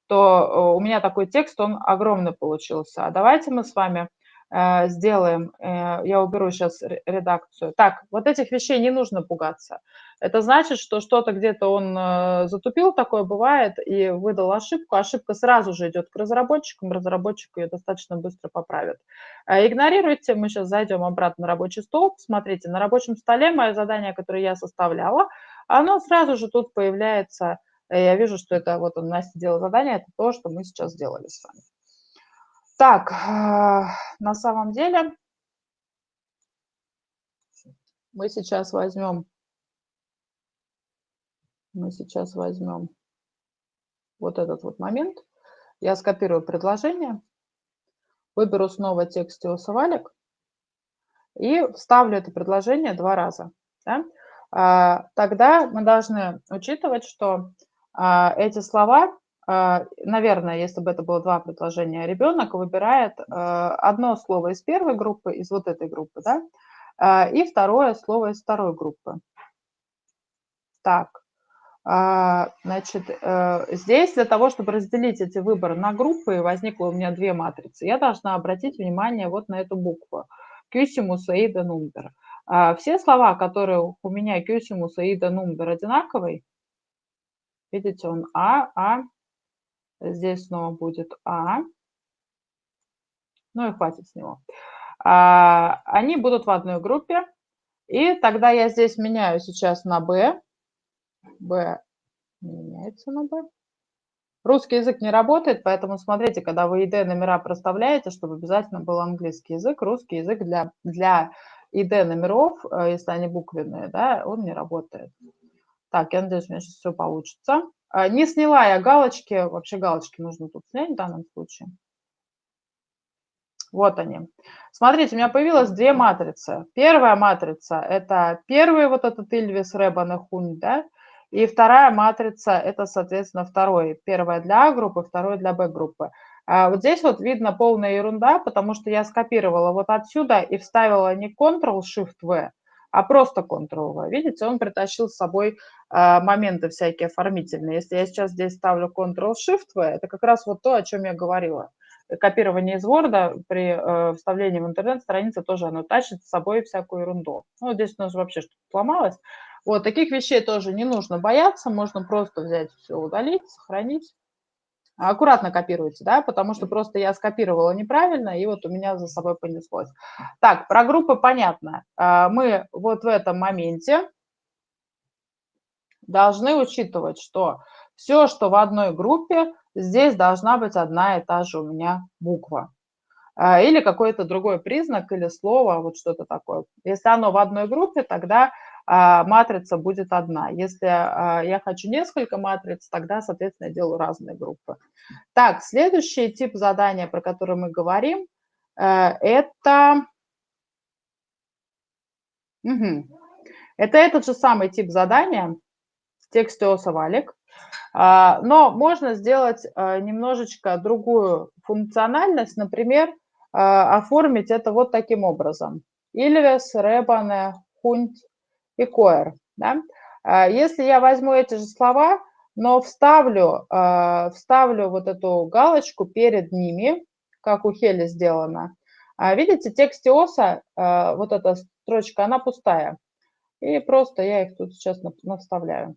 то у меня такой текст, он огромный получился. А давайте мы с вами Э, сделаем, э, я уберу сейчас редакцию. Так, вот этих вещей не нужно пугаться. Это значит, что что-то где-то он э, затупил, такое бывает, и выдал ошибку. Ошибка сразу же идет к разработчикам, разработчик ее достаточно быстро поправит. Игнорируйте, мы сейчас зайдем обратно на рабочий стол. Смотрите, на рабочем столе мое задание, которое я составляла, оно сразу же тут появляется. Я вижу, что это вот он Настя делал задание, это то, что мы сейчас сделали с вами. Так, на самом деле мы сейчас возьмем, мы сейчас возьмем вот этот вот момент. Я скопирую предложение, выберу снова текст валик и вставлю это предложение два раза. Да? А, тогда мы должны учитывать, что а, эти слова а, наверное, если бы это было два предложения, ребенок выбирает одно слово из первой группы, из вот этой группы, да, и второе слово из второй группы. Так, значит, э, здесь для того, чтобы разделить эти выборы на группы, возникло у меня две матрицы, я должна обратить внимание вот на эту букву. Кюсимус, Аида, Нумбер. Все слова, которые у меня Кюсимус, Аида, Нумбер одинаковый, видите, он А, А, Здесь снова будет А. Ну и хватит с него. А, они будут в одной группе. И тогда я здесь меняю сейчас на Б. Б меняется на Б. Русский язык не работает, поэтому смотрите, когда вы ID номера проставляете, чтобы обязательно был английский язык, русский язык для, для ID номеров, э, если они буквенные, да, он не работает. Так, я надеюсь, у меня сейчас все получится. А, не сняла я галочки, вообще галочки нужно тут снять в данном случае. Вот они. Смотрите, у меня появилось две матрицы. Первая матрица – это первый вот этот Ильвис, Ребан и Хунь, да? И вторая матрица – это, соответственно, второй. Первая для А-группы, второй для Б-группы. А вот здесь вот видно полная ерунда, потому что я скопировала вот отсюда и вставила не Ctrl-Shift-V, а просто Ctrl-V. Видите, он притащил с собой э, моменты всякие оформительные. Если я сейчас здесь ставлю Ctrl-Shift-V, это как раз вот то, о чем я говорила. Копирование из Word при э, вставлении в интернет-страницы тоже оно тащит с собой всякую ерунду. Ну, здесь у нас вообще что-то сломалось. Вот, таких вещей тоже не нужно бояться, можно просто взять все, удалить, сохранить. Аккуратно копируйте, да, потому что просто я скопировала неправильно, и вот у меня за собой понеслось. Так, про группы понятно. А, мы вот в этом моменте должны учитывать, что все, что в одной группе, здесь должна быть одна и та же у меня буква. А, или какой-то другой признак, или слово, вот что-то такое. Если оно в одной группе, тогда а, матрица будет одна. Если а, я хочу несколько матриц, тогда, соответственно, я делаю разные группы. Так, следующий тип задания, про который мы говорим, э, это... Угу. Это этот же самый тип задания в тексте осовалик, а, но можно сделать немножечко другую функциональность, например, оформить это вот таким образом. Ильвес, Ребане, Хунт, и coer. Да? А, если я возьму эти же слова, но вставлю, а, вставлю вот эту галочку перед ними, как у Хели сделано, А видите, текст ОСа, вот эта строчка, она пустая. И просто я их тут сейчас наставляю.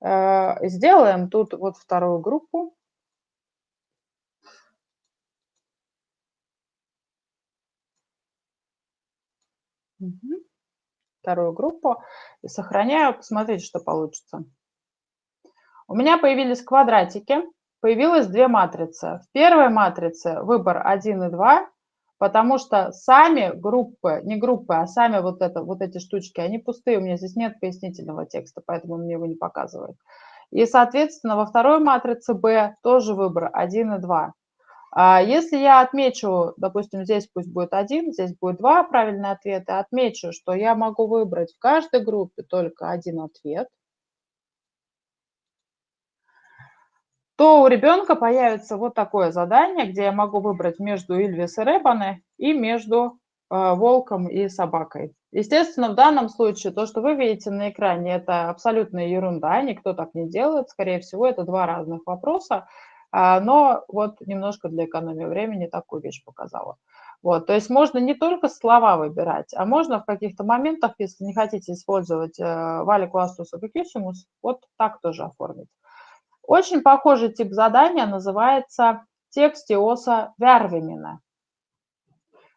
Сделаем тут вот вторую группу. Вторую группу. И сохраняю, посмотрите, что получится. У меня появились квадратики, появилось две матрицы. В первой матрице выбор 1 и 2, потому что сами группы, не группы, а сами вот, это, вот эти штучки, они пустые, у меня здесь нет пояснительного текста, поэтому мне его не показывает. И, соответственно, во второй матрице B тоже выбор 1 и 2. А если я отмечу, допустим, здесь пусть будет 1, здесь будет 2 правильные ответа, отмечу, что я могу выбрать в каждой группе только один ответ – то у ребенка появится вот такое задание, где я могу выбрать между Ильвис и Ребане и между э, волком и собакой. Естественно, в данном случае то, что вы видите на экране, это абсолютная ерунда, никто так не делает. Скорее всего, это два разных вопроса, но вот немножко для экономии времени такую вещь показала. Вот, то есть можно не только слова выбирать, а можно в каких-то моментах, если не хотите использовать э, валик ластус и вот так тоже оформить. Очень похожий тип задания называется текстиоса вярвимина.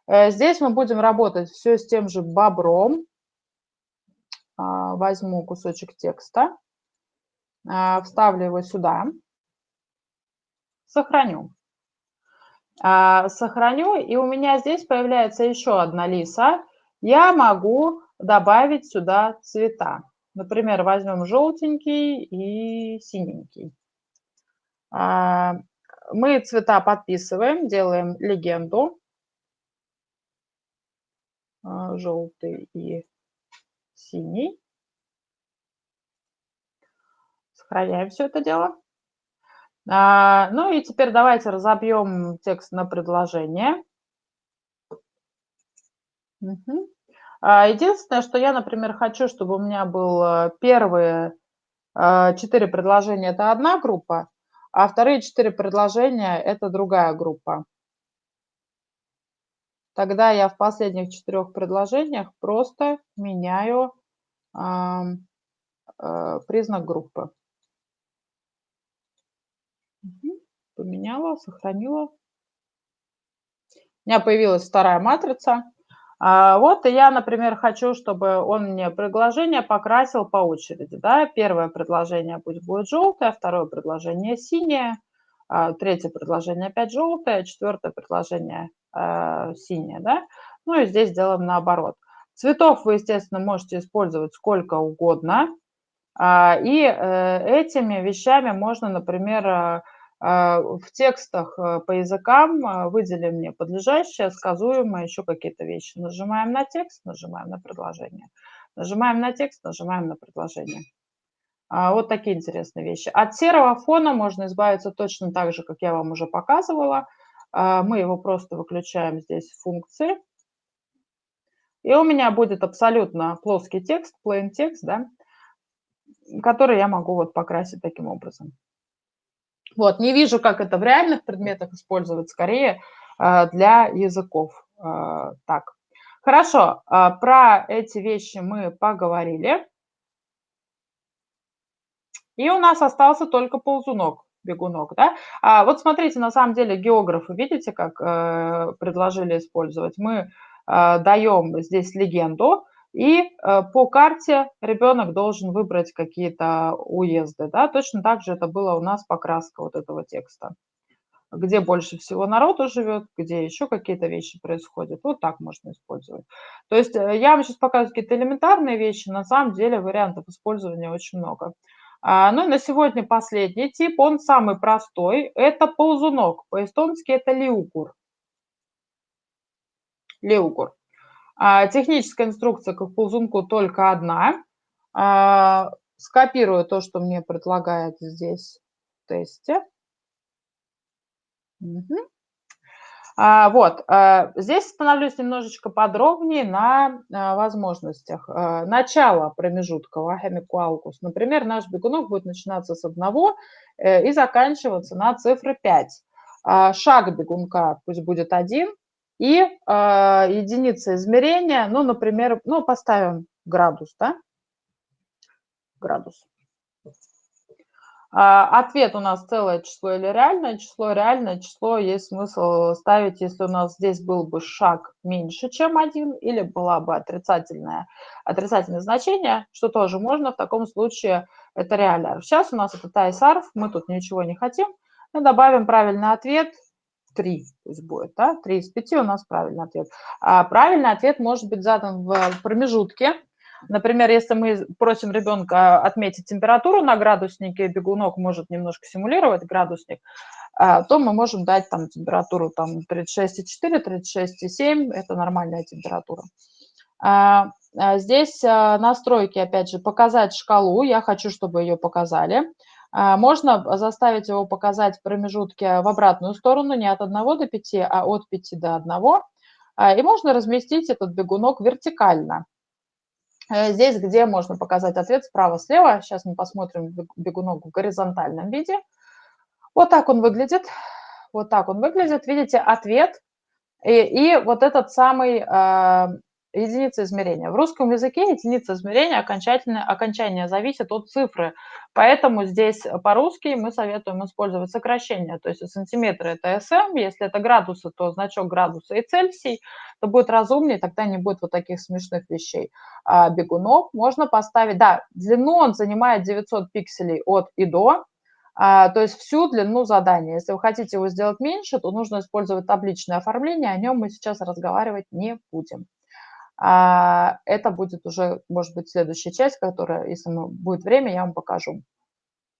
Э, здесь мы будем работать все с тем же бобром. А, возьму кусочек текста, а, вставлю его сюда, сохраню. А, сохраню, и у меня здесь появляется еще одна лиса. Я могу добавить сюда цвета. Например, возьмем желтенький и синенький. А, мы цвета подписываем, делаем легенду. А, желтый и синий. Сохраняем все это дело. А, ну и теперь давайте разобьем текст на предложение. Угу. Единственное, что я, например, хочу, чтобы у меня было первые четыре предложения – это одна группа, а вторые четыре предложения – это другая группа. Тогда я в последних четырех предложениях просто меняю э, признак группы. Поменяла, сохранила. У меня появилась вторая матрица. А, вот и я, например, хочу, чтобы он мне предложение покрасил по очереди. Да? Первое предложение пусть будет желтое, второе предложение синее, а, третье предложение опять желтое, четвертое предложение э, синее. Да? Ну и здесь делаем наоборот. Цветов вы, естественно, можете использовать сколько угодно. А, и э, этими вещами можно, например, а, в текстах э, по языкам а, выдели мне подлежащее, сказуемое, еще какие-то вещи. Нажимаем на текст, нажимаем на предложение. Нажимаем на текст, нажимаем на предложение. А, вот такие интересные вещи. От серого фона можно избавиться точно так же, как я вам уже показывала. Мы его просто выключаем здесь в функции. И у меня будет абсолютно плоский текст, plain текст, да, который я могу вот покрасить таким образом. Вот, не вижу, как это в реальных предметах использовать, скорее э, для языков. Э, так, хорошо, э, про эти вещи мы поговорили. И у нас остался только ползунок, бегунок, да? А вот смотрите, на самом деле географы, видите, как предложили использовать? Мы даем здесь легенду, и э, по карте ребенок должен выбрать какие-то уезды. Да? Точно так же это было у нас покраска вот этого текста. Где больше всего народу живет, где еще какие-то вещи происходят. Вот так можно использовать. То есть э, я вам сейчас показываю какие-то элементарные вещи. На самом деле вариантов использования очень много. А, ну и на сегодня последний тип, он самый простой. Это ползунок. По-эстонски это лиукур. Лиукур. А, техническая инструкция к ползунку только одна. А, скопирую то, что мне предлагает здесь в тесте. Угу. Вот, здесь становлюсь немножечко подробнее на возможностях. Начало промежутка Вахемикуалкус. Например, наш бегунок будет начинаться с одного и заканчиваться на цифры 5. а, шаг бегунка пусть будет один, и а, единица измерения, ну, например, ну, поставим градус, да, градус. А, ответ у нас целое число или реальное число. Реальное число есть смысл ставить, если у нас здесь был бы шаг меньше, чем один, или была бы отрицательное, отрицательное значение, что тоже можно. В таком случае это реальное. Сейчас у нас это тайсарф, мы тут ничего не хотим. Мы добавим правильный ответ 3 пусть будет, да, 3 из 5 у нас правильный ответ. А правильный ответ может быть задан в промежутке, Например, если мы просим ребенка отметить температуру на градуснике, бегунок может немножко симулировать градусник, а, то мы можем дать там температуру там 36,4, 36,7, это нормальная температура. А, а здесь настройки, опять же, показать шкалу, я хочу, чтобы ее показали. Можно заставить его показать промежутки в обратную сторону, не от 1 до 5, а от 5 до 1. И можно разместить этот бегунок вертикально. Э, здесь, где можно показать ответ справа-слева. Сейчас мы посмотрим бегунок в горизонтальном виде. Вот так он выглядит. Вот так он выглядит. Видите, ответ. И, и вот этот самый единица измерения. В русском языке единица измерения окончательное, окончание зависит от цифры. Поэтому здесь по-русски мы советуем использовать сокращение. То есть сантиметры – это СМ, если это градусы, то значок градуса и Цельсий, то будет разумнее, тогда не будет вот таких смешных вещей. А бегунов можно поставить, да, длину он занимает 900 пикселей от и до, а, то есть всю длину задания. Если вы хотите его сделать меньше, то нужно использовать табличное оформление, о нем мы сейчас разговаривать не будем. А, это будет уже, может быть, следующая часть, которая, если будет время, я вам покажу.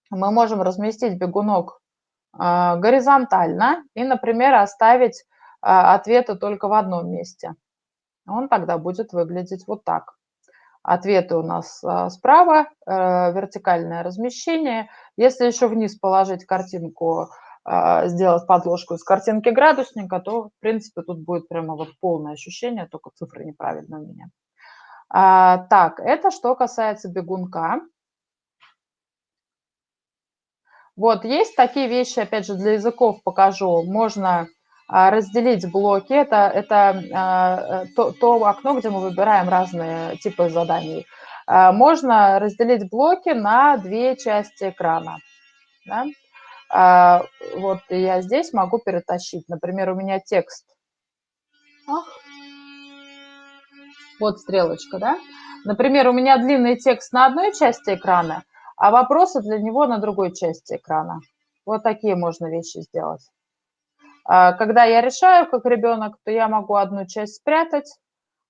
Мы можем разместить бегунок а, горизонтально и, например, оставить а, ответы только в одном месте. Он тогда будет выглядеть вот так. Ответы у нас справа, э, вертикальное размещение. Если еще вниз положить картинку а, сделать подложку из картинки градусника, то, в принципе, тут будет прямо вот полное ощущение, только цифры неправильно у меня. А, так, это что касается бегунка. Вот, есть такие вещи, опять же, для языков покажу. Можно а, разделить блоки. Это, это а, то, то окно, где мы выбираем разные типы заданий. А, можно разделить блоки на две части экрана. Да? А, вот я здесь могу перетащить. Например, у меня текст. Ах. Вот стрелочка, да? Например, у меня длинный текст на одной части экрана, а вопросы для него на другой части экрана. Вот такие можно вещи сделать. А, когда я решаю как ребенок, то я могу одну часть спрятать,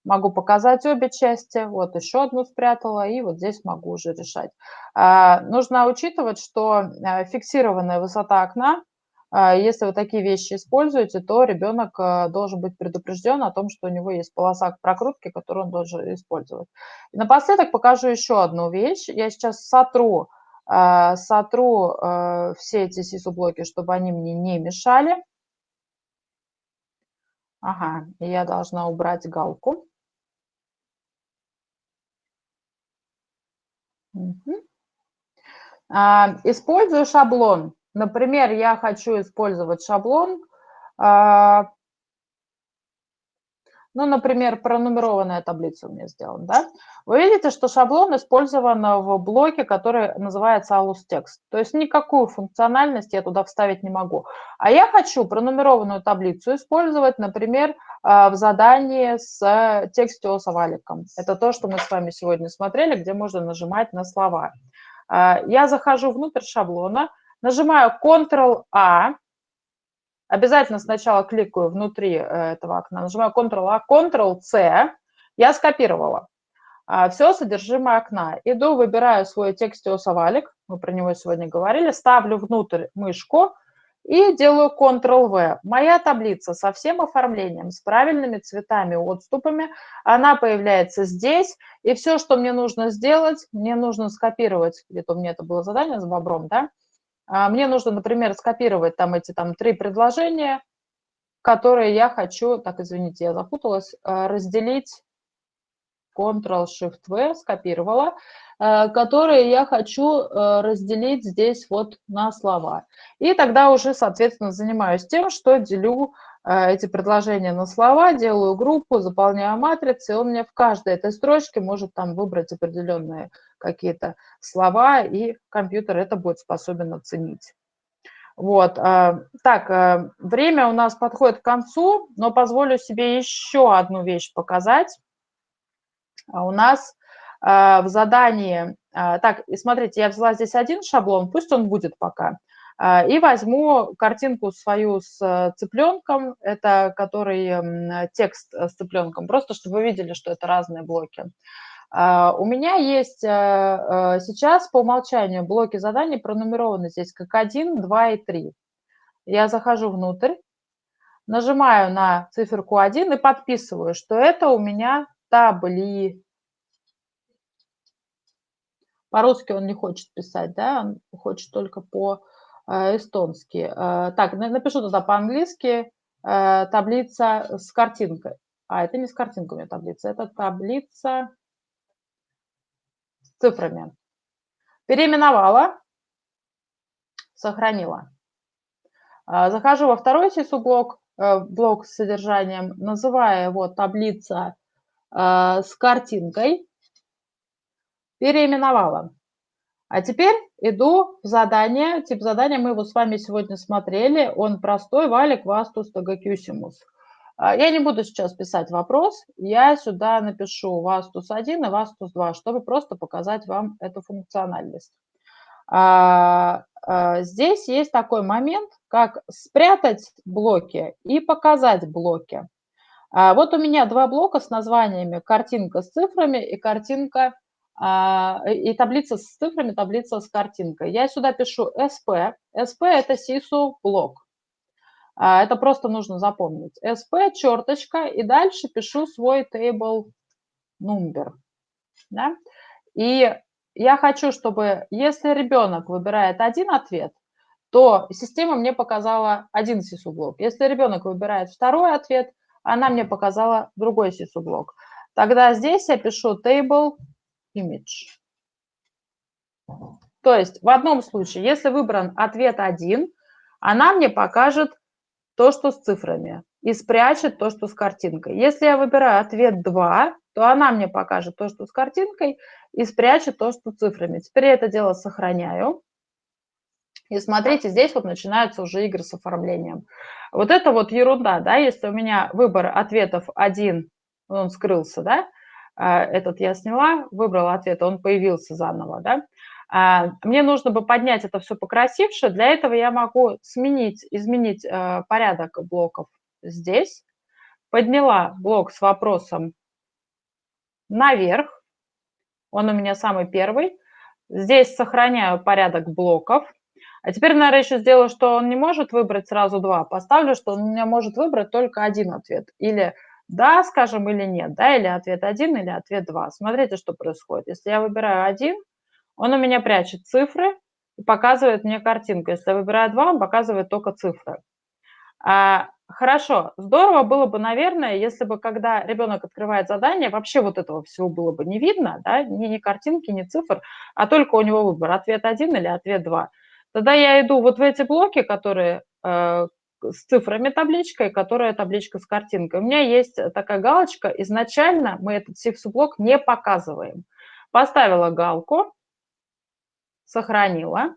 могу показать обе части, вот еще одну спрятала, и вот здесь могу уже решать. А, нужно учитывать, что э, фиксированная высота окна, а, если вы такие вещи используете, то ребенок э, должен быть предупрежден о том, что у него есть полоса прокрутки, которую он должен использовать. И напоследок покажу еще одну вещь. Я сейчас сотру, э, сотру все эти сису-блоки, чтобы они мне не мешали. Ага, я должна убрать галку. А, использую шаблон. Например, я хочу использовать шаблон, а, ну, например, пронумерованная таблица у меня сделана, да? Вы видите, что шаблон использован в блоке, который называется alus text. То есть никакую функциональность я туда вставить не могу. А я хочу пронумерованную таблицу использовать, например, а, в задании с текстиосоваликом. Это то, что мы с вами сегодня смотрели, где можно нажимать на слова. А, я захожу внутрь шаблона, нажимаю Ctrl-A, Обязательно сначала кликаю внутри э, этого окна, нажимаю Ctrl-A, Ctrl-C, я скопировала а, все содержимое окна. Иду, выбираю свой текстиосовалик, мы про него сегодня говорили, ставлю внутрь мышку и делаю Ctrl-V. Моя таблица со всем оформлением, с правильными цветами, отступами, она появляется здесь. И все, что мне нужно сделать, мне нужно скопировать, где-то у меня это было задание с бобром, да, а, мне нужно, например, скопировать там эти там три предложения, которые я хочу, так, извините, я запуталась, а, разделить Ctrl-Shift-V, скопировала, э, которые я хочу разделить здесь вот на слова. И тогда уже, соответственно, занимаюсь тем, что делю эти предложения на слова, делаю группу, заполняю матрицы, и он мне в каждой этой строчке может там выбрать определенные какие-то слова, и компьютер это будет способен оценить. Вот, так, время у нас подходит к концу, но позволю себе еще одну вещь показать. А у нас в задании, так, смотрите, я взяла здесь один шаблон, пусть он будет пока, и возьму картинку свою с цыпленком, это который текст с цыпленком, просто чтобы вы видели, что это разные блоки. У меня есть сейчас по умолчанию блоки заданий пронумерованы здесь как 1, 2 и 3. Я захожу внутрь, нажимаю на циферку 1 и подписываю, что это у меня табли. По-русски он не хочет писать, да, он хочет только по-эстонски. Э, так, напишу туда по-английски э, таблица с картинкой. А, это не с картинкой таблица, это таблица с цифрами. Переименовала, сохранила. Э, захожу во второй сису-блок, блок с содержанием, называю его таблица а, с картинкой, переименовала. А теперь иду в задание. Тип задания мы его с вами сегодня смотрели. Он простой, валик вастус тагакюсимус. А, я не буду сейчас писать вопрос, я сюда напишу вастус 1 и вастус 2, чтобы просто показать вам эту функциональность. А, здесь есть такой момент, как спрятать блоки и показать блоки. А, вот у меня два блока с названиями картинка с цифрами и картинка а, и таблица с цифрами, таблица с картинкой. Я сюда пишу SP. SP – это SISU блок. А, это просто нужно запомнить. SP, черточка, и дальше пишу свой table number. Да? И я хочу, чтобы если ребенок выбирает один ответ, то система мне показала один блок. Если ребенок выбирает второй ответ – она мне показала другой сису-блок. Тогда здесь я пишу table image. То есть в одном случае, если выбран ответ 1, она мне покажет то, что с цифрами, и спрячет то, что с картинкой. Если я выбираю ответ 2, то она мне покажет то, что с картинкой, и спрячет то, что с цифрами. Теперь я это дело сохраняю. И смотрите, здесь вот начинаются уже игры с оформлением. Вот это вот ерунда, да, если у меня выбор ответов один, он скрылся, да, этот я сняла, выбрала ответ, он появился заново, да, а, мне нужно бы поднять это все покрасивше, для этого я могу сменить, изменить э, порядок блоков здесь, подняла блок с вопросом наверх, он у меня самый первый, здесь сохраняю порядок блоков, а теперь, наверное, еще сделаю, что он не может выбрать сразу два. Поставлю, что он у меня может выбрать только один ответ. Или да, скажем, или нет, да, или ответ один, или ответ два. Смотрите, что происходит. Если я выбираю один, он у меня прячет цифры и показывает мне картинку. Если я выбираю два, он показывает только цифры. А, хорошо, здорово было бы, наверное, если бы, когда ребенок открывает задание, вообще вот этого всего было бы не видно, да, ни, ни картинки, ни цифр, а только у него выбор, ответ один или ответ два. Тогда я иду вот в эти блоки, которые э, с цифрами табличкой, которая табличка с картинкой. У меня есть такая галочка. Изначально мы этот сикс-блок не показываем. Поставила галку, сохранила.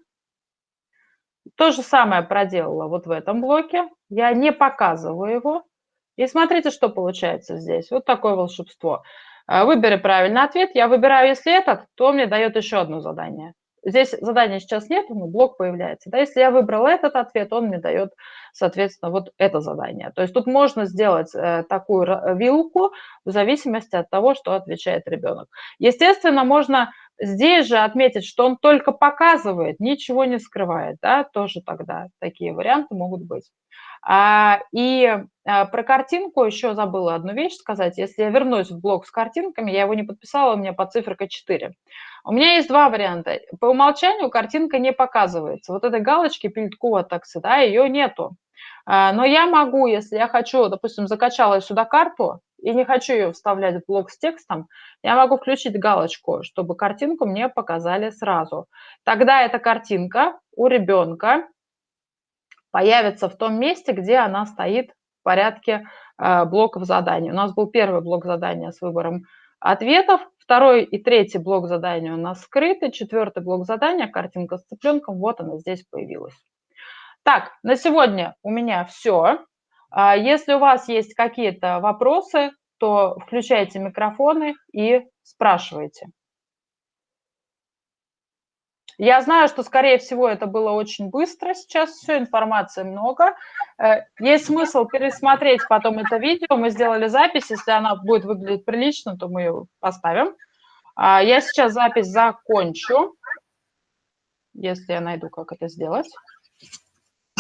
То же самое проделала вот в этом блоке. Я не показываю его. И смотрите, что получается здесь. Вот такое волшебство. Э, выбери правильный ответ. Я выбираю, если этот, то мне дает еще одно задание. Здесь задания сейчас нет, но блок появляется. Да, если я выбрал этот ответ, он мне дает, соответственно, вот это задание. То есть тут можно сделать э, такую вилку в зависимости от того, что отвечает ребенок. Естественно, можно здесь же отметить, что он только показывает, ничего не скрывает. Да, тоже тогда такие варианты могут быть. А, и а, про картинку еще забыла одну вещь сказать. Если я вернусь в блок с картинками, я его не подписала, у меня под циферка 4. У меня есть два варианта. По умолчанию картинка не показывается. Вот этой галочки пильткова таксы, да, ее нету. А, но я могу, если я хочу, допустим, закачала сюда карту, и не хочу ее вставлять в блок с текстом, я могу включить галочку, чтобы картинку мне показали сразу. Тогда эта картинка у ребенка появится в том месте, где она стоит в порядке э, блоков заданий. У нас был первый блок задания с выбором ответов, второй и третий блок задания у нас скрыты, четвертый блок задания, картинка с цыпленком, вот она здесь появилась. Так, на сегодня у меня все. А если у вас есть какие-то вопросы, то включайте микрофоны и спрашивайте. Я знаю, что, скорее всего, это было очень быстро сейчас, все, информации много. Э, есть смысл пересмотреть потом это видео. Мы сделали запись, если она будет выглядеть прилично, то мы ее поставим. А я сейчас запись закончу, если я найду, как это сделать.